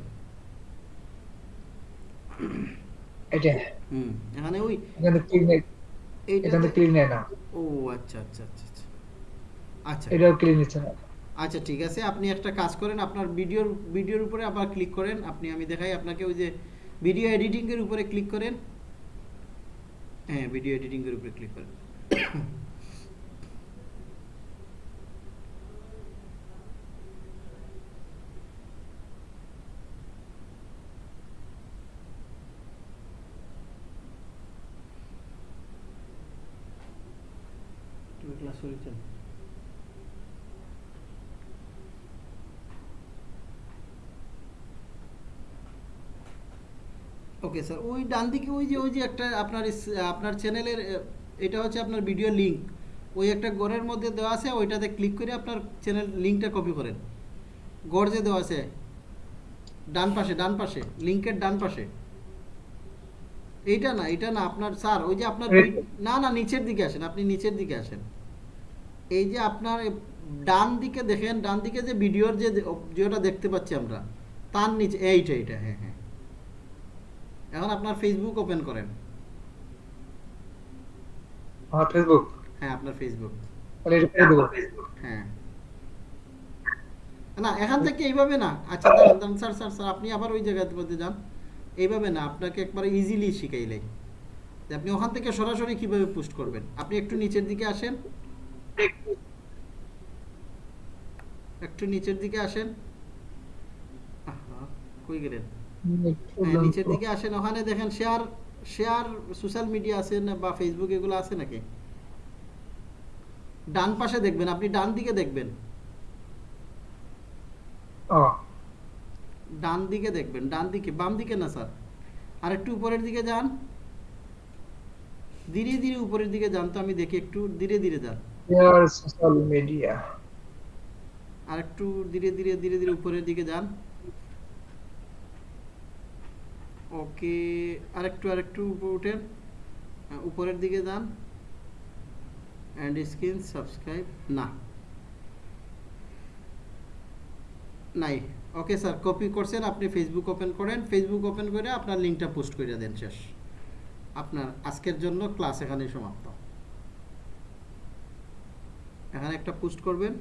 Speaker 2: এটা
Speaker 1: হুম এখানে ওই
Speaker 2: এখানে ক্লিক নেই। এখানে ক্লিক নেয় না।
Speaker 1: ও আচ্ছা আচ্ছা আচ্ছা আচ্ছা। আচ্ছা।
Speaker 2: এটাও ক্লিক নিচ্ছে না।
Speaker 1: আচ্ছা ঠিক আছে। আপনি একটা কাজ করেন আপনার ভিডিওর ভিডিওর উপরে আবার ক্লিক করেন। আপনি আমি দেখাই আপনাকে ওই যে ভিডিও এডিটিং এর উপরে ক্লিক করেন। হ্যাঁ ভিডিও এডিটিং এর উপরে ক্লিক করেন তুমি ক্লাস করেছেন ওকে স্যার ওই ডান দিকে ওই যে ওই যে একটা আপনার আপনার চ্যানেলের এটা হচ্ছে আপনার ভিডিও লিংক ওই একটা গড়ের মধ্যে দেওয়া আছে ওইটাতে ক্লিক করে আপনার চ্যানেল লিংকটা কপি করেন। গড় যে দেওয়া আছে ডান পাশে ডান পাশে লিংকের ডান পাশে। এইটা না এটা না আপনার স্যার ওই যে আপনার না না নিচের দিকে আসেন আপনি নিচের দিকে আসেন। এই যে আপনার ডান দিকে দেখেন ডান দিকে যে ভিডিওর যে যেটা দেখতে পাচ্ছি আমরা তার নিচে এইটা এইটা হ্যাঁ হ্যাঁ। এখন আপনার ফেসবুক ওপেন করেন।
Speaker 2: ফেসবুক
Speaker 1: হ্যাঁ আপনার ফেসবুক হ্যাঁ। না এখান থেকে এইভাবে না। আচ্ছা দাঁড়ান দাঁড়ান স্যার স্যার স্যার আপনি আবার ওই মধ্যে যান। এইভাবে না আপনাকে একবারে ইজিলি শিখাইলাই আপনি ওখান থেকে সরাসরি কীভাবে পোস্ট করবেন? আপনি একটু নিচের দিকে আসেন। একটু। নিচের দিকে আসেন। কই গেলেন? হ্যাঁ, নিচের দিকে আসেন। ওখানে দেখেন শেয়ার শেয়ার সোশ্যাল মিডিয়া আছে না বা ফেসবুক এগুলো আছে নাকি? ডান পাশে দেখবেন আপনি ডান দিকে দেখবেন। ডান দিকে দেখবেন ডান দিকে বাম দিকে না স্যার? আর একটু উপরের দিকে যান। ধীরে ধীরে উপরের দিকে যান তো আমি দেখি একটু ধীরে ধীরে যান।
Speaker 2: শেয়ার সোশ্যাল মিডিয়া
Speaker 1: আর একটু ধীরে ধীরে ধীরে ধীরে উপরের দিকে যান। ওকে উপরে উঠেন। হ্যাঁ, উপরের দিকে যান। অ্যান্ড স্ক্রিন সাবস্ক্রাইব না। নাই। ওকে স্যার কপি করছেন আপনি ফেসবুক ওপেন করেন। ফেসবুক ওপেন করে আপনার লিঙ্কটা পোস্ট করে দেন শেষ। আপনার আজকের জন্য ক্লাস এখানেই সমাপ্ত। এখানে একটা পোস্ট করবেন।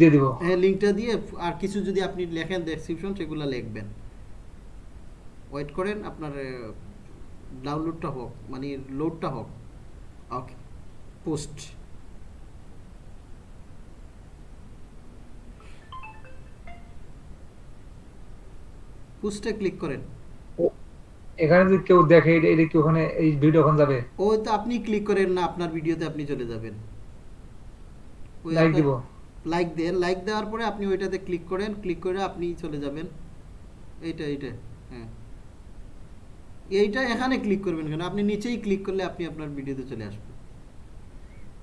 Speaker 2: দিয়ে দিব।
Speaker 1: হ্যাঁ দিয়ে আর কিছু যদি আপনি লেখেন ডেসক্রিপশন সেগুলো লিখবেন। ওয়েট করেন আপনার ডাউনলোডটা হোক মানে লোডটা হোক। ওকে পোস্ট পোস্টে ক্লিক করেন।
Speaker 2: এখানে যদি কেউ দেখে এটা এটা কি ওখানে এই ভিডিও ওখানে যাবে?
Speaker 1: ও তো আপনি ক্লিক করেন না আপনার ভিডিওতে আপনি চলে যাবেন।
Speaker 2: লাইক দিব।
Speaker 1: লাইক দেন লাইক দেওয়ার পরে আপনি ওইটাতে ক্লিক করেন ক্লিক করে আপনি চলে যাবেন। এইটা এইটা হ্যাঁ। এইটা এখানে ক্লিক করবেন কেন? আপনি নিচেই ক্লিক করলে আপনি আপনার ভিডিওতে চলে আসবেন।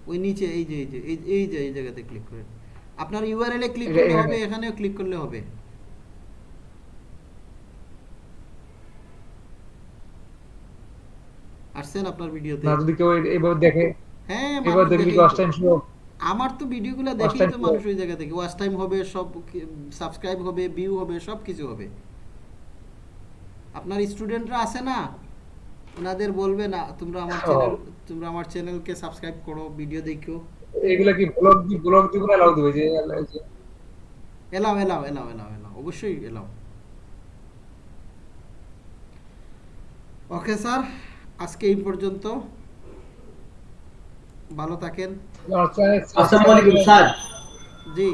Speaker 1: ওই নিচে এই যে এই যে এই যে এই জায়গাতে ক্লিক করেন। আপনার ইউআরএল এ ক্লিক করলে
Speaker 2: এখানে।
Speaker 1: হবে এখানেও ক্লিক করলে হবে। আসছেন আপনার ভিডিওতে?
Speaker 2: না যদি কেউ এইভাবে দেখে
Speaker 1: হ্যাঁ
Speaker 2: এবার দেখলে কি টাইম শুরু
Speaker 1: আমার তো ভিডিওগুলো দেখেই তো মানুষ ওই জায়গা থেকে। ওয়াচ টাইম হবে সব সাবস্ক্রাইব হবে ভিউ হবে সব কিছু হবে। আপনার স্টুডেন্টরা আছে না? ওনাদের বলবে না তোমরা আমার চ্যানেল তোমরা আমার চ্যানেলকে সাবস্ক্রাইব করো ভিডিও দেখো
Speaker 2: এগুলা কি ব্লগ দি ব্লগ দিব না লাউ দিবে যে-
Speaker 1: allow allow allow allow allow. অবশ্যই এলাও। ওকে স্যার আজকে এই পর্যন্ত। ভালো থাকেন।
Speaker 3: আসসালামু আলাইকুম স্যার।
Speaker 1: জি।